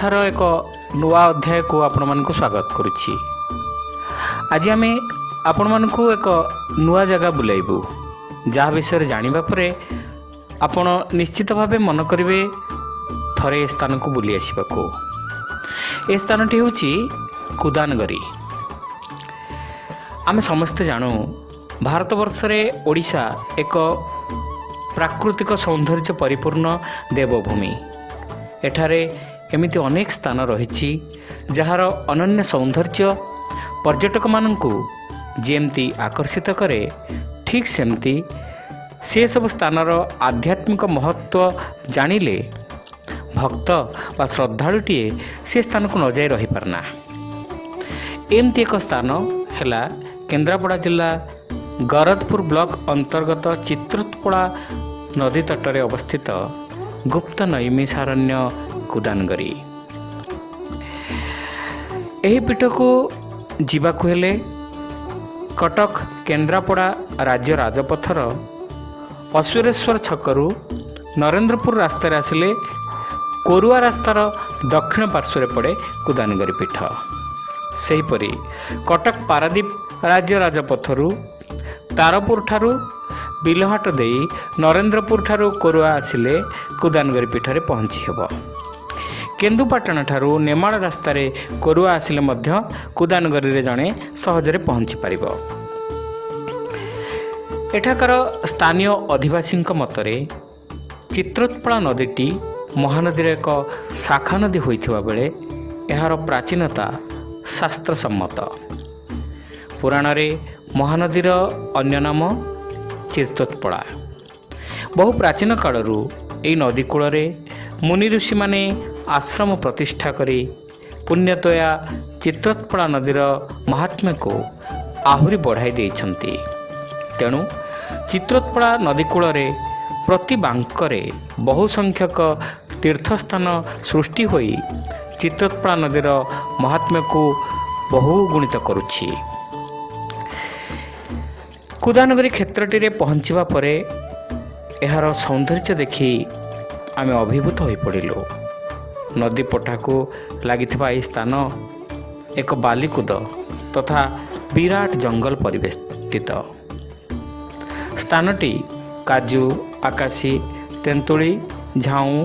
କଥାର ଏକ ନୂଆ ଅଧ୍ୟାୟକୁ ଆପଣମାନଙ୍କୁ ସ୍ୱାଗତ କରୁଛି। ଆଜି ଆମେ ଆପଣମାନଙ୍କୁ ଏକ ନୂଆ ଜାଗା ବୁଲାଇବୁ ଯାହା ବିଷୟରେ ଜାଣିବା ପରେ ଆପଣ ନିଶ୍ଚିତ ଭାବେ ମନ କରିବେ ଥରେ ଏ ସ୍ଥାନକୁ ବୁଲି ଆସିବାକୁ। ଏ ସ୍ଥାନଟି ହେଉଛି କୁଦାନଗରି। ଆମେ ସମସ୍ତେ ଜାଣୁ ଭାରତବର୍ଷରେ ଓଡ଼ିଶା ଏକ ପ୍ରାକୃତିକ ସୌନ୍ଦର୍ଯ୍ୟ ପରିପୂର୍ଣ୍ଣ ଦେବଭୂମି। ଏଠାରେ ଏମିତି ଅନେକ ସ୍ଥାନ ରହିଛି ଯାହାର ଅନନ୍ୟ ସୌନ୍ଦର୍ଯ୍ୟ ପର୍ଯ୍ୟଟକମାନଙ୍କୁ ଯେମିତି ଆକର୍ଷିତ କରେ ଠିକ୍ ସେମିତି ସେସବୁ ସ୍ଥାନର ଆଧ୍ୟାତ୍ମିକ ମହତ୍ତ୍ୱ ଜାଣିଲେ ଭକ୍ତ ବା ଶ୍ରଦ୍ଧାଳୁଟିଏ ସେ ସ୍ଥାନକୁ ନ ଯାଇ ରହିପାରେନା। ଏମିତି ଏକ ସ୍ଥାନ ହେଲା କେନ୍ଦ୍ରାପଡ଼ା ଜିଲ୍ଲା ଗରଦପୁର ବ୍ଲକ ଅନ୍ତର୍ଗତ ଚିତ୍ରତ୍ପଡ଼ା ନଦୀ ତଟରେ ଅବସ୍ଥିତ ଗୁପ୍ତ ନୈମିଷାରଣ୍ୟ କୁଦାନଗରି ଏହି ପୀଠକୁ ଯିବାକୁ ହେଲେ କଟକ କେନ୍ଦ୍ରାପଡ଼ା ରାଜ୍ୟ ରାଜପଥର ଅସୁରେଶ୍ୱର ଛକରୁ ନରେନ୍ଦ୍ରପୁର ରାସ୍ତାରେ ଆସିଲେ କୋରୁଆ ରାସ୍ତାର ଦକ୍ଷିଣ ପାର୍ଶ୍ୱରେ ପଡ଼େ କୁଦାନଗରି ପୀଠ। ସେହିପରି କଟକ ପାରାଦୀପ ରାଜ୍ୟ ରାଜପଥରୁ ତାରପୁର ଠାରୁ ବିଲହାଟ ଦେଇ ନରେନ୍ଦ୍ରପୁର ଠାରୁ କୋରୁଆ ଆସିଲେ କୁଦାନଗରି ପୀଠରେ ପହଞ୍ଚି ହେବ କେନ୍ଦୁପାଟଣ ଠାରୁ ନେମାଳ ରାସ୍ତାରେ କୋରୁଆ ଆସିଲେ ମଧ୍ୟ କୁଦାନଗରିରେ ଜଣେ ସହଜରେ ପହଞ୍ଚି ପାରିବ। ଏଠାକାର ସ୍ଥାନୀୟ ଅଧିବାସୀଙ୍କ ମତରେ ଚିତ୍ରୋତ୍ପଳା ନଦୀଟି ମହାନଦୀର ଏକ ଶାଖା ନଦୀ ହୋଇଥିବା ବେଳେ ଏହାର ପ୍ରାଚୀନତା ଶାସ୍ତ୍ରସମ୍ମତ। ପୁରାଣରେ ମହାନଦୀର ଅନ୍ୟ ନାମ ଚିତ୍ତୋତ୍ପଳା ବହୁ ପ୍ରାଚୀନ କାଳରୁ ଏହି ନଦୀ କୂଳରେ ମୁନି ଋଷିମାନେ ଆଶ୍ରମ ପ୍ରତିଷ୍ଠା କରି ପୁଣ୍ୟତୋୟା ଚିତ୍ରୋତ୍ପଳା ନଦୀର ମହାତ୍ମ୍ୟକୁ ଆହୁରି ବଢ଼ାଇ ଦେଇଛନ୍ତି। ତେଣୁ ଚିତ୍ରୋତ୍ପଳା ନଦୀ କୂଳରେ ପ୍ରତି ବାଙ୍କରେ ବହୁ ସଂଖ୍ୟକ ତୀର୍ଥସ୍ଥାନ ସୃଷ୍ଟି ହୋଇ ଚିତ୍ରୋତ୍ପଳା ନଦୀର ମହାତ୍ମ୍ୟକୁ ବହୁ ଗୁଣିତ କରୁଛି। କୁଦାନଗରି କ୍ଷେତ୍ରଟିରେ ପହଞ୍ଚିବା ପରେ ଏହାର ସୌନ୍ଦର୍ଯ୍ୟ ଦେଖି ଆମେ ଅଭିଭୂତ ହୋଇପଡ଼ିଲୁ ନଦୀ ପଠାକୁ ଲାଗିଥିବା ଏହି ସ୍ଥାନ ଏକ ବାଲିକୁଦ ତଥା ବିରାଟ ଜଙ୍ଗଲ ପରିବେଷ୍ଟିତ। ସ୍ଥାନଟି କାଜୁ ଆକାଶୀ ତେନ୍ତୁଳି ଝାଉଁ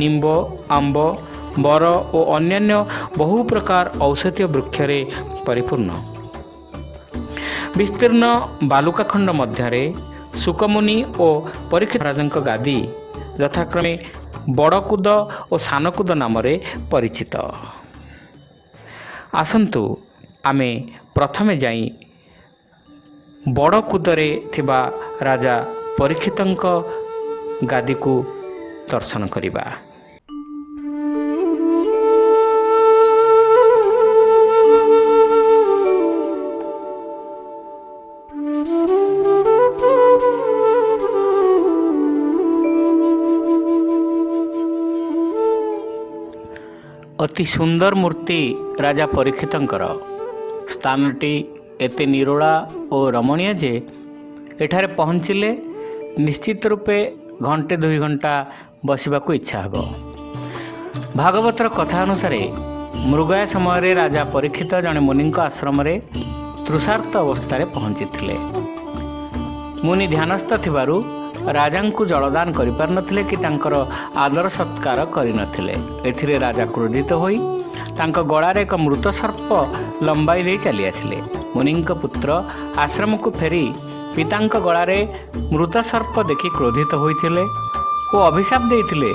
ନିମ୍ବ ଆମ୍ବ ବର ଓ ଅନ୍ୟାନ୍ୟ ବହୁ ପ୍ରକାର ଔଷଧୀୟ ବୃକ୍ଷରେ ପରିପୂର୍ଣ୍ଣ। ବିସ୍ତୀର୍ଣ୍ଣ ବାଲୁକାଖଣ୍ଡ ମଧ୍ୟରେ ସୁକମୁନି ଓ ପରୀକ୍ଷା ରାଜାଙ୍କ ଗାଦି ଯଥାକ୍ରମେ ବଡ଼କୁଦ ଓ ସାନକୁଦ ନାମରେ ପରିଚିତ। ଆସନ୍ତୁ ଆମେ ପ୍ରଥମେ ଯାଇ ବଡ଼କୁଦରେ ଥିବା ରାଜା ପରୀକ୍ଷିତଙ୍କ ଗାଦିକୁ ଦର୍ଶନ କରିବା। ଅତି ସୁନ୍ଦର ମୂର୍ତ୍ତି ରାଜା ପରୀକ୍ଷିତଙ୍କର। ସ୍ଥାନଟି ଏତେ ନିରୋଳା ଓ ରମଣୀୟ ଯେ ଏଠାରେ ପହଞ୍ଚିଲେ ନିଶ୍ଚିତ ରୂପେ ଘଣ୍ଟେ ଦୁଇ ଘଣ୍ଟା ବସିବାକୁ ଇଚ୍ଛା ହେବ। ଭାଗବତର କଥା ଅନୁସାରେ ମୃଗୟା ସମୟରେ ରାଜା ପରୀକ୍ଷିତ ଜଣେ ମୁନିଙ୍କ ଆଶ୍ରମରେ ତୃଷାର୍ଥ ଅବସ୍ଥାରେ ପହଞ୍ଚିଥିଲେ। ମୁନି ଧ୍ୟାନସ୍ଥ ଥିବାରୁ ରାଜାଙ୍କୁ ଜଳଦାନ କରିପାରିନଥିଲେ କି ତାଙ୍କର ଆଦର ସତ୍କାର କରିନଥିଲେ। ଏଥିରେ ରାଜା କ୍ରୋଧିତ ହୋଇ ତାଙ୍କ ଗଳାରେ ଏକ ମୃତ ସର୍ପ ଲମ୍ବାଇ ଦେଇ ଚାଲି ଆସିଲେ ମୁନିଙ୍କ ପୁତ୍ର ଆଶ୍ରମକୁ ଫେରି ପିତାଙ୍କ ଗଳାରେ ମୃତ ସର୍ପ ଦେଖି କ୍ରୋଧିତ ହୋଇଥିଲେ ଓ ଅଭିଶାପ ଦେଇଥିଲେ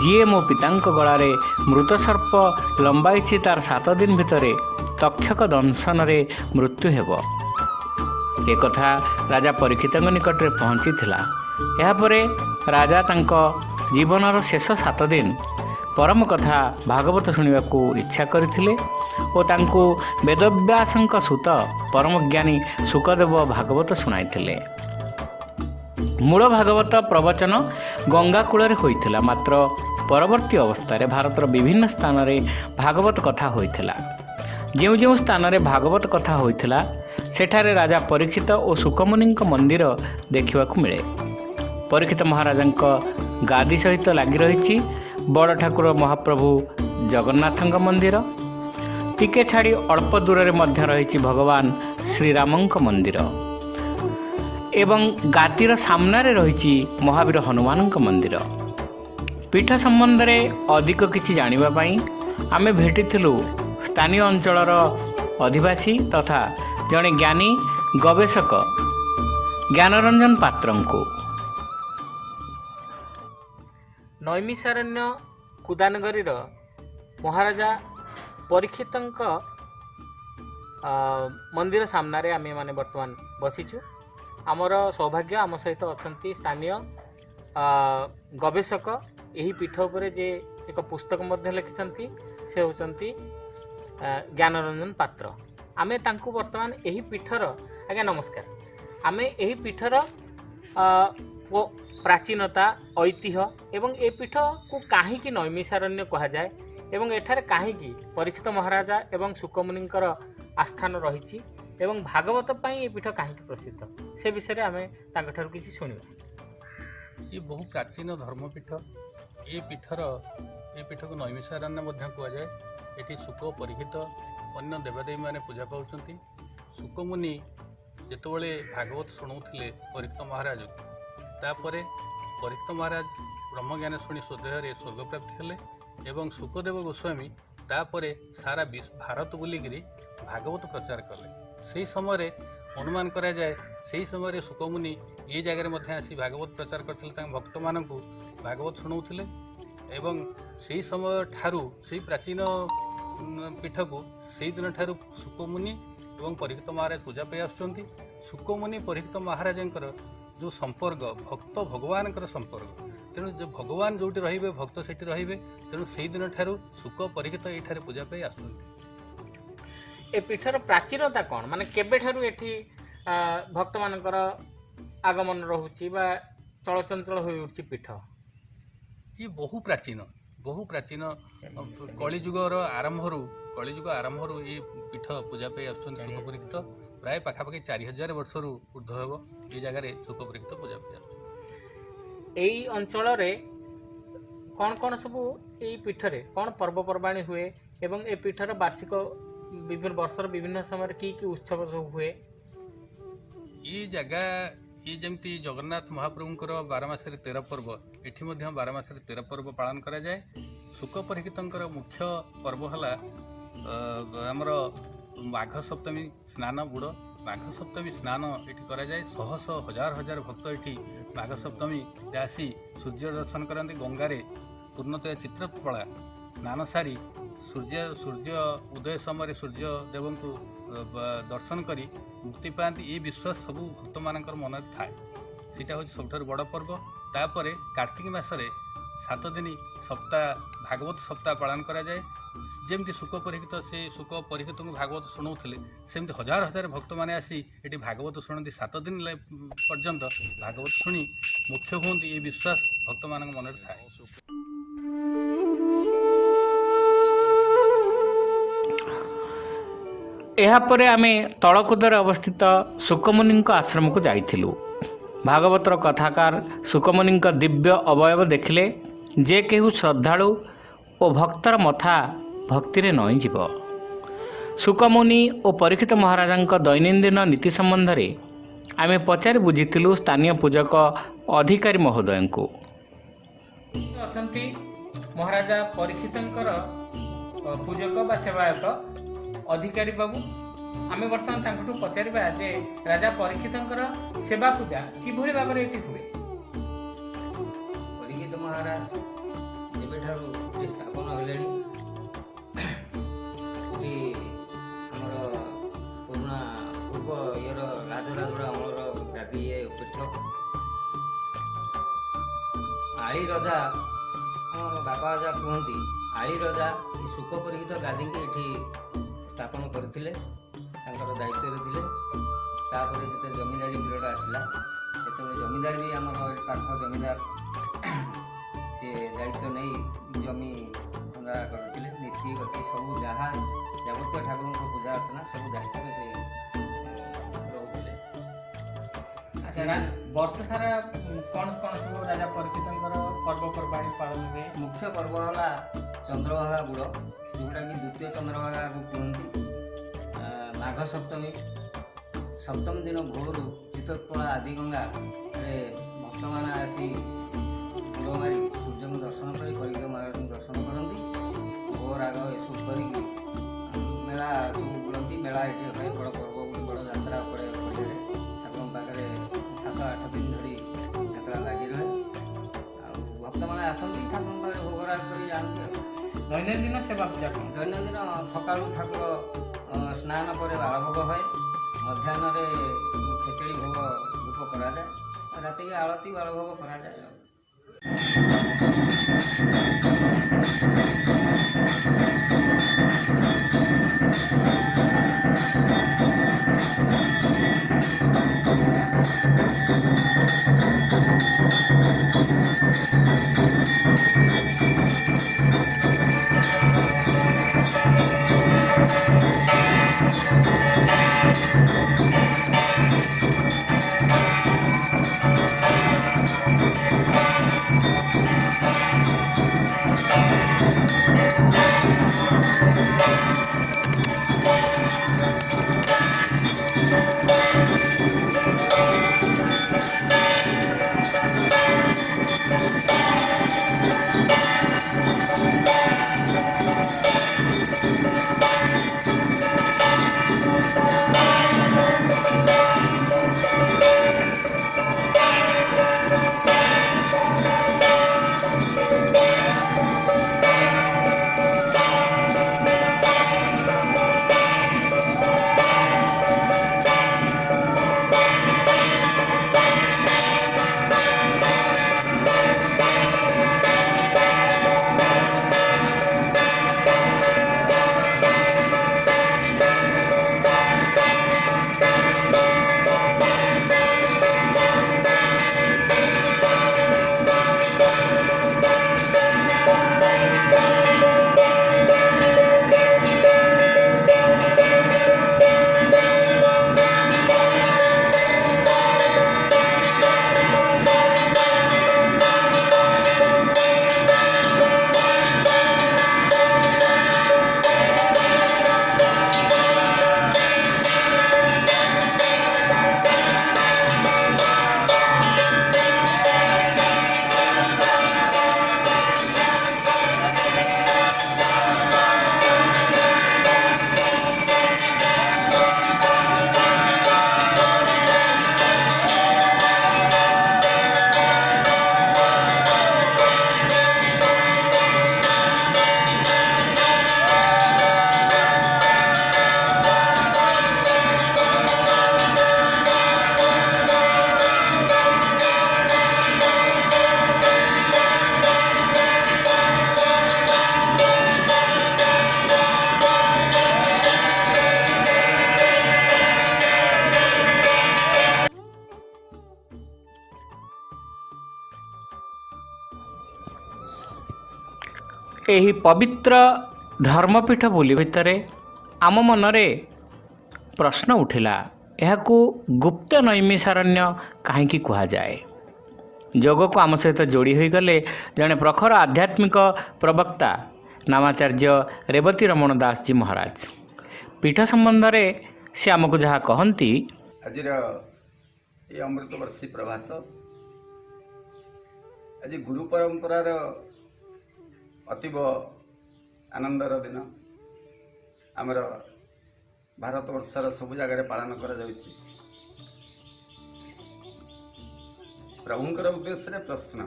ଯିଏ ମୋ ପିତାଙ୍କ ଗଳାରେ ମୃତ ସର୍ପ ଲମ୍ବାଇଛି ତାର ସାତ ଦିନ ଭିତରେ ତକ୍ଷକ ଦଂଶନରେ ମୃତ୍ୟୁ ହେବ ଏକଥା ରାଜା ପରୀକ୍ଷିତଙ୍କ ନିକଟରେ ପହଞ୍ଚିଥିଲା। ଏହାପରେ ରାଜା ତାଙ୍କ ଜୀବନର ଶେଷ ସାତ ଦିନ ପରମ କଥା ଭାଗବତ ଶୁଣିବାକୁ ଇଚ୍ଛା କରିଥିଲେ ଓ ତାଙ୍କୁ ବେଦବ୍ୟାସଙ୍କ ସୁତ ପରମଜ୍ଞାନୀ ସୁକଦେବ ଭାଗବତ ଶୁଣାଇଥିଲେ। ମୂଳ ଭାଗବତ ପ୍ରବଚନ ଗଙ୍ଗା କୂଳରେ ହୋଇଥିଲା ମାତ୍ର ପରବର୍ତ୍ତୀ ଅବସ୍ଥାରେ ଭାରତର ବିଭିନ୍ନ ସ୍ଥାନରେ ଭାଗବତ କଥା ହୋଇଥିଲା। ଯେଉଁ ଯେଉଁ ସ୍ଥାନରେ ଭାଗବତ କଥା ହୋଇଥିଲା ସେଠାରେ ରାଜା ପରୀକ୍ଷିତ ଓ ସୁକମୁନିଙ୍କ ମନ୍ଦିର ଦେଖିବାକୁ ମିଳେ। ପରୀକ୍ଷିତ ମହାରାଜାଙ୍କ ଗାଦି ସହିତ ଲାଗି ରହିଛି ବଡ଼ ଠାକୁର ମହାପ୍ରଭୁ ଜଗନ୍ନାଥଙ୍କ ମନ୍ଦିର। ଟିକେ ଛାଡ଼ି ଅଳ୍ପ ଦୂରରେ ମଧ୍ୟ ରହିଛି ଭଗବାନ ଶ୍ରୀରାମଙ୍କ ମନ୍ଦିର। ଏବଂ ଗାଦିର ସାମ୍ନାରେ ରହିଛି ମହାବୀର ହନୁମାନଙ୍କ ମନ୍ଦିର। ପୀଠ ସମ୍ବନ୍ଧରେ ଅଧିକ କିଛି ଜାଣିବା ପାଇଁ ଆମେ ଭେଟିଥିଲୁ ସ୍ଥାନୀୟ ଅଞ୍ଚଳର ଅଧିବାସୀ ତଥା ଜଣେ ଜ୍ଞାନୀ ଗବେଷକ ଜ୍ଞାନରଞ୍ଜନ ପାତ୍ରଙ୍କୁ। ନୈମିଷାରଣ୍ୟ କୁଦାନଗରୀର ମହାରାଜା ପରୀକ୍ଷିତଙ୍କ ମନ୍ଦିର ସାମ୍ନାରେ ଆମେ ମାନେ ବର୍ତ୍ତମାନ ବସିଛୁ। ଆମର ସୌଭାଗ୍ୟ ଆମ ସହିତ ଅଛନ୍ତି ସ୍ଥାନୀୟ ଗବେଷକ। ଏହି ପୀଠ ଉପରେ ଯେ ଏକ ପୁସ୍ତକ ମଧ୍ୟ ଲେଖିଛନ୍ତି ସେ ହେଉଛନ୍ତି ଜ୍ଞାନରଞ୍ଜନ ପାତ୍ର। ଆମେ ତାଙ୍କୁ ବର୍ତ୍ତମାନ ଏହି ପୀଠର ଆଜ୍ଞା ନମସ୍କାର। ଆମେ ଏହି ପୀଠର ପ୍ରାଚୀନତା ଐତିହ୍ୟ ଏବଂ ଏ ପୀଠକୁ କାହିଁକି ନୈମିଷାରଣ୍ୟ କୁହାଯାଏ ଏବଂ ଏଠାରେ କାହିଁକି ପରୀକ୍ଷିତ ମହାରାଜା ଏବଂ ସୁକମୁନିଙ୍କର ଆସ୍ଥାନ ରହିଛି ଏବଂ ଭାଗବତ ପାଇଁ ଏ ପୀଠ କାହିଁକି ପ୍ରସିଦ୍ଧ? ସେ ବିଷୟରେ ଆମେ ତାଙ୍କଠାରୁ କିଛି ଶୁଣିବା। ଇଏ ବହୁ ପ୍ରାଚୀନ ଧର୍ମପୀଠ ଏ ପୀଠର ଏ ପୀଠକୁ ନୈମିଷାରଣ୍ୟ ମଧ୍ୟ କୁହାଯାଏ। ଏଠି ଶୁକ ପରୀକ୍ଷିତ ଅନ୍ୟ ଦେବାଦେବୀମାନେ ପୂଜା ପାଉଛନ୍ତି। ଶୁକମୁନି ଯେତେବେଳେ ଭାଗବତ ଶୁଣାଉଥିଲେ ପରୀକ୍ଷିତ ମହାରାଜକୁ ତାପରେ ପରୀକ୍ଷିତ ମହାରାଜ ବ୍ରହ୍ମଜ୍ଞାନ ଶୁଣି ସ୍ୱଦେହରେ ସ୍ୱର୍ଗପ୍ରାପ୍ତି ହେଲେ ଏବଂ ଶୁକଦେବ ଗୋସ୍ୱାମୀ ତାପରେ ସାରା ବିଶ୍ୱ ଭାରତ ବୁଲିକିରି ଭାଗବତ ପ୍ରଚାର କଲେ। ସେହି ସମୟରେ ଅନୁମାନ କରାଯାଏ ସେହି ସମୟରେ ଶୁକମୁନି ଏ ଜାଗାରେ ମଧ୍ୟ ଆସି ଭାଗବତ ପ୍ରଚାର କରିଥିଲେ ତାଙ୍କ ଭକ୍ତମାନଙ୍କୁ ଭାଗବତ ଶୁଣାଉଥିଲେ ଏବଂ ସେହି ସମୟ ଠାରୁ ସେହି ପ୍ରାଚୀନ ପୀଠକୁ ସେହି ଦିନଠାରୁ ଶୁକମୁନି ଏବଂ ପରୀକ୍ଷିତ ମହାରାଜ ପୂଜା ପାଇ ଆସୁଛନ୍ତି। ଶୁକମୁନି ପରୀକ୍ଷିତ ମହାରାଜଙ୍କର ଯେଉଁ ସମ୍ପର୍କ ଭକ୍ତ ଭଗବାନଙ୍କର ସମ୍ପର୍କ। ତେଣୁ ଯେ ଭଗବାନ ଯେଉଁଠି ରହିବେ ଭକ୍ତ ସେଠି ରହିବେ ତେଣୁ ସେହି ଦିନଠାରୁ ଶୁକ ପରୀକ୍ଷିତ ଏଇଠାରେ ପୂଜା ପାଇ ଆସୁଛନ୍ତି। ଏ ପୀଠର ପ୍ରାଚୀନତା କ'ଣ? ମାନେ କେବେଠାରୁ ଏଠି ଭକ୍ତମାନଙ୍କର ଆଗମନ ରହୁଛି ବା ଚଳଚଞ୍ଚଳ ହୋଇ ପୀଠ? ଇଏ ବହୁ ପ୍ରାଚୀନ ବହୁ ପ୍ରାଚୀନ କଳିଯୁଗର ଆରମ୍ଭରୁ କଳିଯୁଗ ଆରମ୍ଭରୁ ଏ ପୀଠ ପୂଜା ପାଇ ଆସୁଛନ୍ତି ଶୁକ ପରୀକ୍ଷିତ ପ୍ରାୟ ପାଖାପାଖି ଚାରି ହଜାର ବର୍ଷରୁ ଉର୍ଦ୍ଧ୍ୱ ହେବ। ଏ ଜାଗାରେ ପରୀକ୍ଷିତ ପୂଜା ଆସୁଛନ୍ତି ଏଇ ଅଞ୍ଚଳରେ କ'ଣ କ'ଣ ସବୁ ଏଇ ପୀଠରେ କ'ଣ ପର୍ବପର୍ବାଣି ହୁଏ ଏବଂ ଏ ପୀଠର ବାର୍ଷିକ ବିଭିନ୍ନ ବର୍ଷର ବିଭିନ୍ନ ସମୟରେ କି କି ଉତ୍ସବ ସବୁ ହୁଏ? ଏ ଜାଗା ଇଏ ଯେମିତି ଜଗନ୍ନାଥ ମହାପ୍ରଭୁଙ୍କର ବାର ମାସରେ ତେର ପର୍ବ ଏଠି ମଧ୍ୟ ବାର ମାସରେ ତେର ପର୍ବ ପାଳନ କରାଯାଏ। ଶୁକ ପରୀକ୍ଷିତଙ୍କର ମୁଖ୍ୟ ପର୍ବ ହେଲା ଆମର ମାଘ ସପ୍ତମୀ ସ୍ନାନ ବୁଡ଼। ମାଘ ସପ୍ତମୀ ସ୍ନାନ ଏଠି କରାଯାଏ। ଶହ ଶହ ହଜାର ହଜାର ଭକ୍ତ ଏଠି ମାଘ ସପ୍ତମୀରେ ଆସି ସୂର୍ଯ୍ୟ ଦର୍ଶନ କରନ୍ତି ଗଙ୍ଗାରେ। ପୂର୍ଣ୍ଣତୟା ଚିତ୍ରକଳା ସ୍ନାନ ସାରି ସୂର୍ଯ୍ୟ ସୂର୍ଯ୍ୟ ଉଦୟ ସମୟରେ ସୂର୍ଯ୍ୟ ଦେବଙ୍କୁ ଦର୍ଶନ କରି ମୁକ୍ତି ପାଆନ୍ତି। ଏ ବିଶ୍ୱାସ ସବୁ ଭକ୍ତମାନଙ୍କର ମନରେ ଥାଏ। ସେଇଟା ହେଉଛି ସବୁଠାରୁ ବଡ଼ ପର୍ବ। ତାପରେ କାର୍ତ୍ତିକ ମାସରେ ସାତ ଦିନ ସପ୍ତାହ ଭାଗବତ ସପ୍ତାହ ପାଳନ କରାଯାଏ। ଯେମିତି ଶୁକ ପରୀକ୍ଷିତ ସେ ଶୁକ ପରୀକ୍ଷିତଙ୍କୁ ଭାଗବତ ଶୁଣାଉଥିଲେ ସେମିତି ହଜାର ହଜାର ଭକ୍ତମାନେ ଆସି ଏଠି ଭାଗବତ ଶୁଣନ୍ତି। ସାତ ଦିନ ଲେ- ପର୍ଯ୍ୟନ୍ତ ଭାଗବତ ଶୁଣି ମୁଖ୍ୟ ହୁଅନ୍ତି ଏ ବିଶ୍ୱାସ ଭକ୍ତମାନଙ୍କ ମନରେ ଥାଏ। ଏହାପରେ ଆମେ ତଳକୁଦରେ ଅବସ୍ଥିତ ସୁକମୁନିଙ୍କ ଆଶ୍ରମକୁ ଯାଇଥିଲୁ। ଭାଗବତର କଥାକାର ସୁକମୁନିଙ୍କ ଦିବ୍ୟ ଅବୟବ ଦେଖିଲେ ଯେ କେହୁ ଶ୍ରଦ୍ଧାଳୁ ଓ ଭକ୍ତର ମଥା ଭକ୍ତିରେ ନଇଁଯିବ। ସୁକମୁନି ଓ ପରୀକ୍ଷିତ ମହାରାଜାଙ୍କ ଦୈନନ୍ଦିନ ନୀତି ସମ୍ବନ୍ଧରେ ଆମେ ପଚାରି ବୁଝିଥିଲୁ ସ୍ଥାନୀୟ ପୂଜକ ଅଧିକାରୀ ମହୋଦୟଙ୍କୁ। ଅଛନ୍ତି? ମହାରାଜା ପରୀକ୍ଷିତଙ୍କର ପୂଜକ ବା ସେବାୟତ ଅଧିକାରୀ ବାବୁ? ଆମେ ବର୍ତ୍ତମାନ ତାଙ୍କଠୁ ପଚାରିବା ଯେ ରାଜା ପରୀକ୍ଷିତଙ୍କର ସେବା ପୂଜା କିଭଳି ଭାବରେ ଏଠି ହୁଏ? ପରୀକ୍ଷିତ ମହାରାଜ ଯେବେଠାରୁ ସ୍ଥାପନ ହେଲେଣି। ଏଠି ଆମର ପୁରୁଣା ପୂର୍ବ ଇଏର ରାଜରାଜୁଡ଼ା ଅମଳର ଗାଦି ଇଏ ପୀଠ। ଆଳି ରଜା ଆମର ବାପା ରାଜା କୁହନ୍ତି ଆଳି ରଜା ଏ ସୁଖ ପରୀକ୍ଷିତ ଗାଦିକି ଏଠି ସ୍ଥାପନ କରିଥିଲେ ତାଙ୍କର ଦାୟିତ୍ୱରେ ଥିଲେ। ତାପରେ ଯେତେ ଜମିଦାରୀ ପିରିୟଡ଼ ଆସିଲା ସେତେବେଳେ ଜମିଦାର ବି ଆମର ପାଖ ଜମିଦାର ସେ ଦାୟିତ୍ୱ ନେଇ ଜମି ଖନ୍ଦା କରିଥିଲେ ନୀତି ଗତି ସବୁ ଯାହା ଯାବତୀୟ ଠାକୁରଙ୍କର ପୂଜା ଅର୍ଚ୍ଚନା ସବୁ ଦାୟିତ୍ୱରେ ସେ ରହୁଥିଲେ। ବର୍ଷ ସାରା କ'ଣ କ'ଣ ସବୁ ରାଜା ପରୀକ୍ଷିତଙ୍କର ପର୍ବପର୍ବାଣି ପାଳନ ହୁଏ? ମୁଖ୍ୟ ପର୍ବ ହେଲା ଚନ୍ଦ୍ରଭାଗା ବୁଡ଼ ଯେଉଁଟାକି ଦ୍ୱିତୀୟ ଚନ୍ଦ୍ରଭାଗାକୁ କୁହନ୍ତି ମାଘ ସପ୍ତମୀ ସପ୍ତମୀ ଦିନ ଭୋରୁ ଚିତ୍ତୋତ୍ପଳା ଆଦିଗଙ୍ଗାରେ ଭକ୍ତମାନେ ଆସି ବୁଡ଼ ମାରି ସୂର୍ଯ୍ୟଙ୍କୁ ଦର୍ଶନ କରି କଳିକ ମହାରାଜଙ୍କୁ ଦର୍ଶନ କରନ୍ତି ଭୋଗ ରାଗ ଏସବୁ କରିକି ଆ, ମେଳା ସବୁ ବୁଲନ୍ତି। ମେଳା ଏଠି ହୁଏ ବଡ଼ ପର୍ବ ବୋଲି ବଡ଼ ଯାତ୍ରା ପଡ଼େ ପଡ଼ିଆରେ। ଠାକୁରଙ୍କ ପାଖରେ ସାତ ଆଠ ଦିନ ଧରି ଯାତ୍ରା ଲାଗି ରହେ ଆଉ ଭକ୍ତମାନେ ଆସନ୍ତି ଠାକୁରଙ୍କ ପାଖରେ ଭୋଗରାଗ କରି ଯାଆନ୍ତି ଆଉ। ଦୈନନ୍ଦିନ ସେବା ପୂଜା କ'ଣ? ଦୈନନ୍ଦିନ ସକାଳୁ ଠାକୁର ଅ, ସ୍ନାନ ପରେ ବାଳଭୋଗ ହୁଏ। ମଧ୍ୟାହ୍ନରେ ଖେଚେଡ଼ି ଭୋଗ ଧୂପ କରାଯାଏ। ଆଉ ରାତିକି ଆଳତି ବାଳଭୋଗ କରାଯାଏ ଆଉ। Thank you. ଏହି ପବିତ୍ର ଧର୍ମପୀଠ ବୁଲି ଭିତରେ ଆମ ମନରେ ପ୍ରଶ୍ନ ଉଠିଲା ଏହାକୁ ଗୁପ୍ତ ନୈମିଷାରଣ୍ୟ କାହିଁକି କୁହାଯାଏ? ଯୋଗକୁ ଆମ ସହିତ ଯୋଡ଼ି ହୋଇଗଲେ ଜଣେ ପ୍ରଖର ଆଧ୍ୟାତ୍ମିକ ପ୍ରବକ୍ତା ନାମାଚାର୍ଯ୍ୟ ରେବତୀ ରମଣ ଦାସଜୀ ମହାରାଜ। ପୀଠ ସମ୍ବନ୍ଧରେ ସେ ଆମକୁ ଯାହା କହନ୍ତି ଆଜିର ଏ ଅମୃତବର୍ଷୀ ପ୍ରଭାତ ଆଜି ଗୁରୁ ପରମ୍ପରାର ଅତୀବ ଆନନ୍ଦର ଦିନ। ଆମର ଭାରତବର୍ଷର ସବୁ ଜାଗାରେ ପାଳନ କରାଯାଉଛି। ପ୍ରଭୁଙ୍କର ଉଦ୍ଦେଶ୍ୟରେ ପ୍ରଶ୍ନ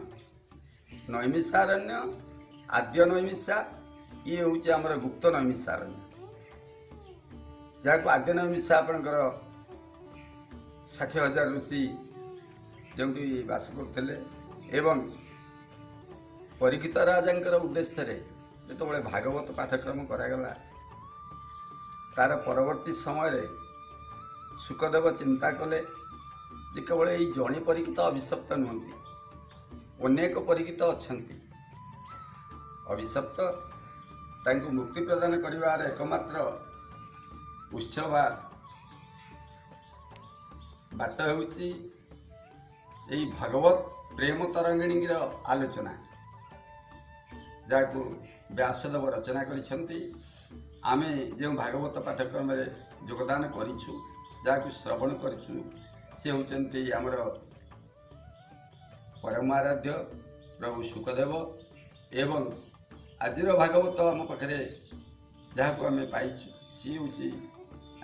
ନୈମିଷାରଣ୍ୟ ଆଦ୍ୟ ନୈମିଷା ଇଏ ହେଉଛି ଆମର ଗୁପ୍ତ ନୈମିଷାରଣ୍ୟ ଯାହାକୁ ଆଦ୍ୟ ନୈମିଷା ଆପଣଙ୍କର ଷାଠିଏ ହଜାର ଋଷି ଯେଉଁଠି ବାସ କରୁଥିଲେ ଏବଂ ପରୀକ୍ଷିତ ରାଜାଙ୍କର ଉଦ୍ଦେଶ୍ୟରେ ଯେତେବେଳେ ଭାଗବତ ପାଠ୍ୟକ୍ରମ କରାଗଲା ତାର ପରବର୍ତ୍ତୀ ସମୟରେ ସୁଖଦେବ ଚିନ୍ତା କଲେ ଯେ କେବଳ ଏଇ ଜଣେ ପରୀକ୍ଷିତ ଅଭିଶପ୍ତ ନୁହନ୍ତି ଅନେକ ପରୀକ୍ଷିତ ଅଛନ୍ତି। ଅଭିଶପ୍ତ ତାଙ୍କୁ ମୁକ୍ତି ପ୍ରଦାନ କରିବାର ଏକମାତ୍ର ଉତ୍ସ ବାଟ ହେଉଛି ଏଇ ଭାଗବତ ପ୍ରେମ ତରଙ୍ଗିଣୀର ଆଲୋଚନା। ଯାହାକୁ ବ୍ୟାସଦେବ ରଚନା କରିଛନ୍ତି ଆମେ ଯେଉଁ ଭାଗବତ ପାଠ୍ୟକ୍ରମରେ ଯୋଗଦାନ କରିଛୁ ଯାହାକୁ ଶ୍ରବଣ କରିଛୁ ସେ ହେଉଛନ୍ତି ଆମର ପରମ ଆରାଧ୍ୟ ପ୍ରଭୁ ସୁଖଦେବ ଏବଂ ଆଜିର ଭାଗବତ ଆମ ପାଖରେ ଯାହାକୁ ଆମେ ପାଇଛୁ ସିଏ ହେଉଛି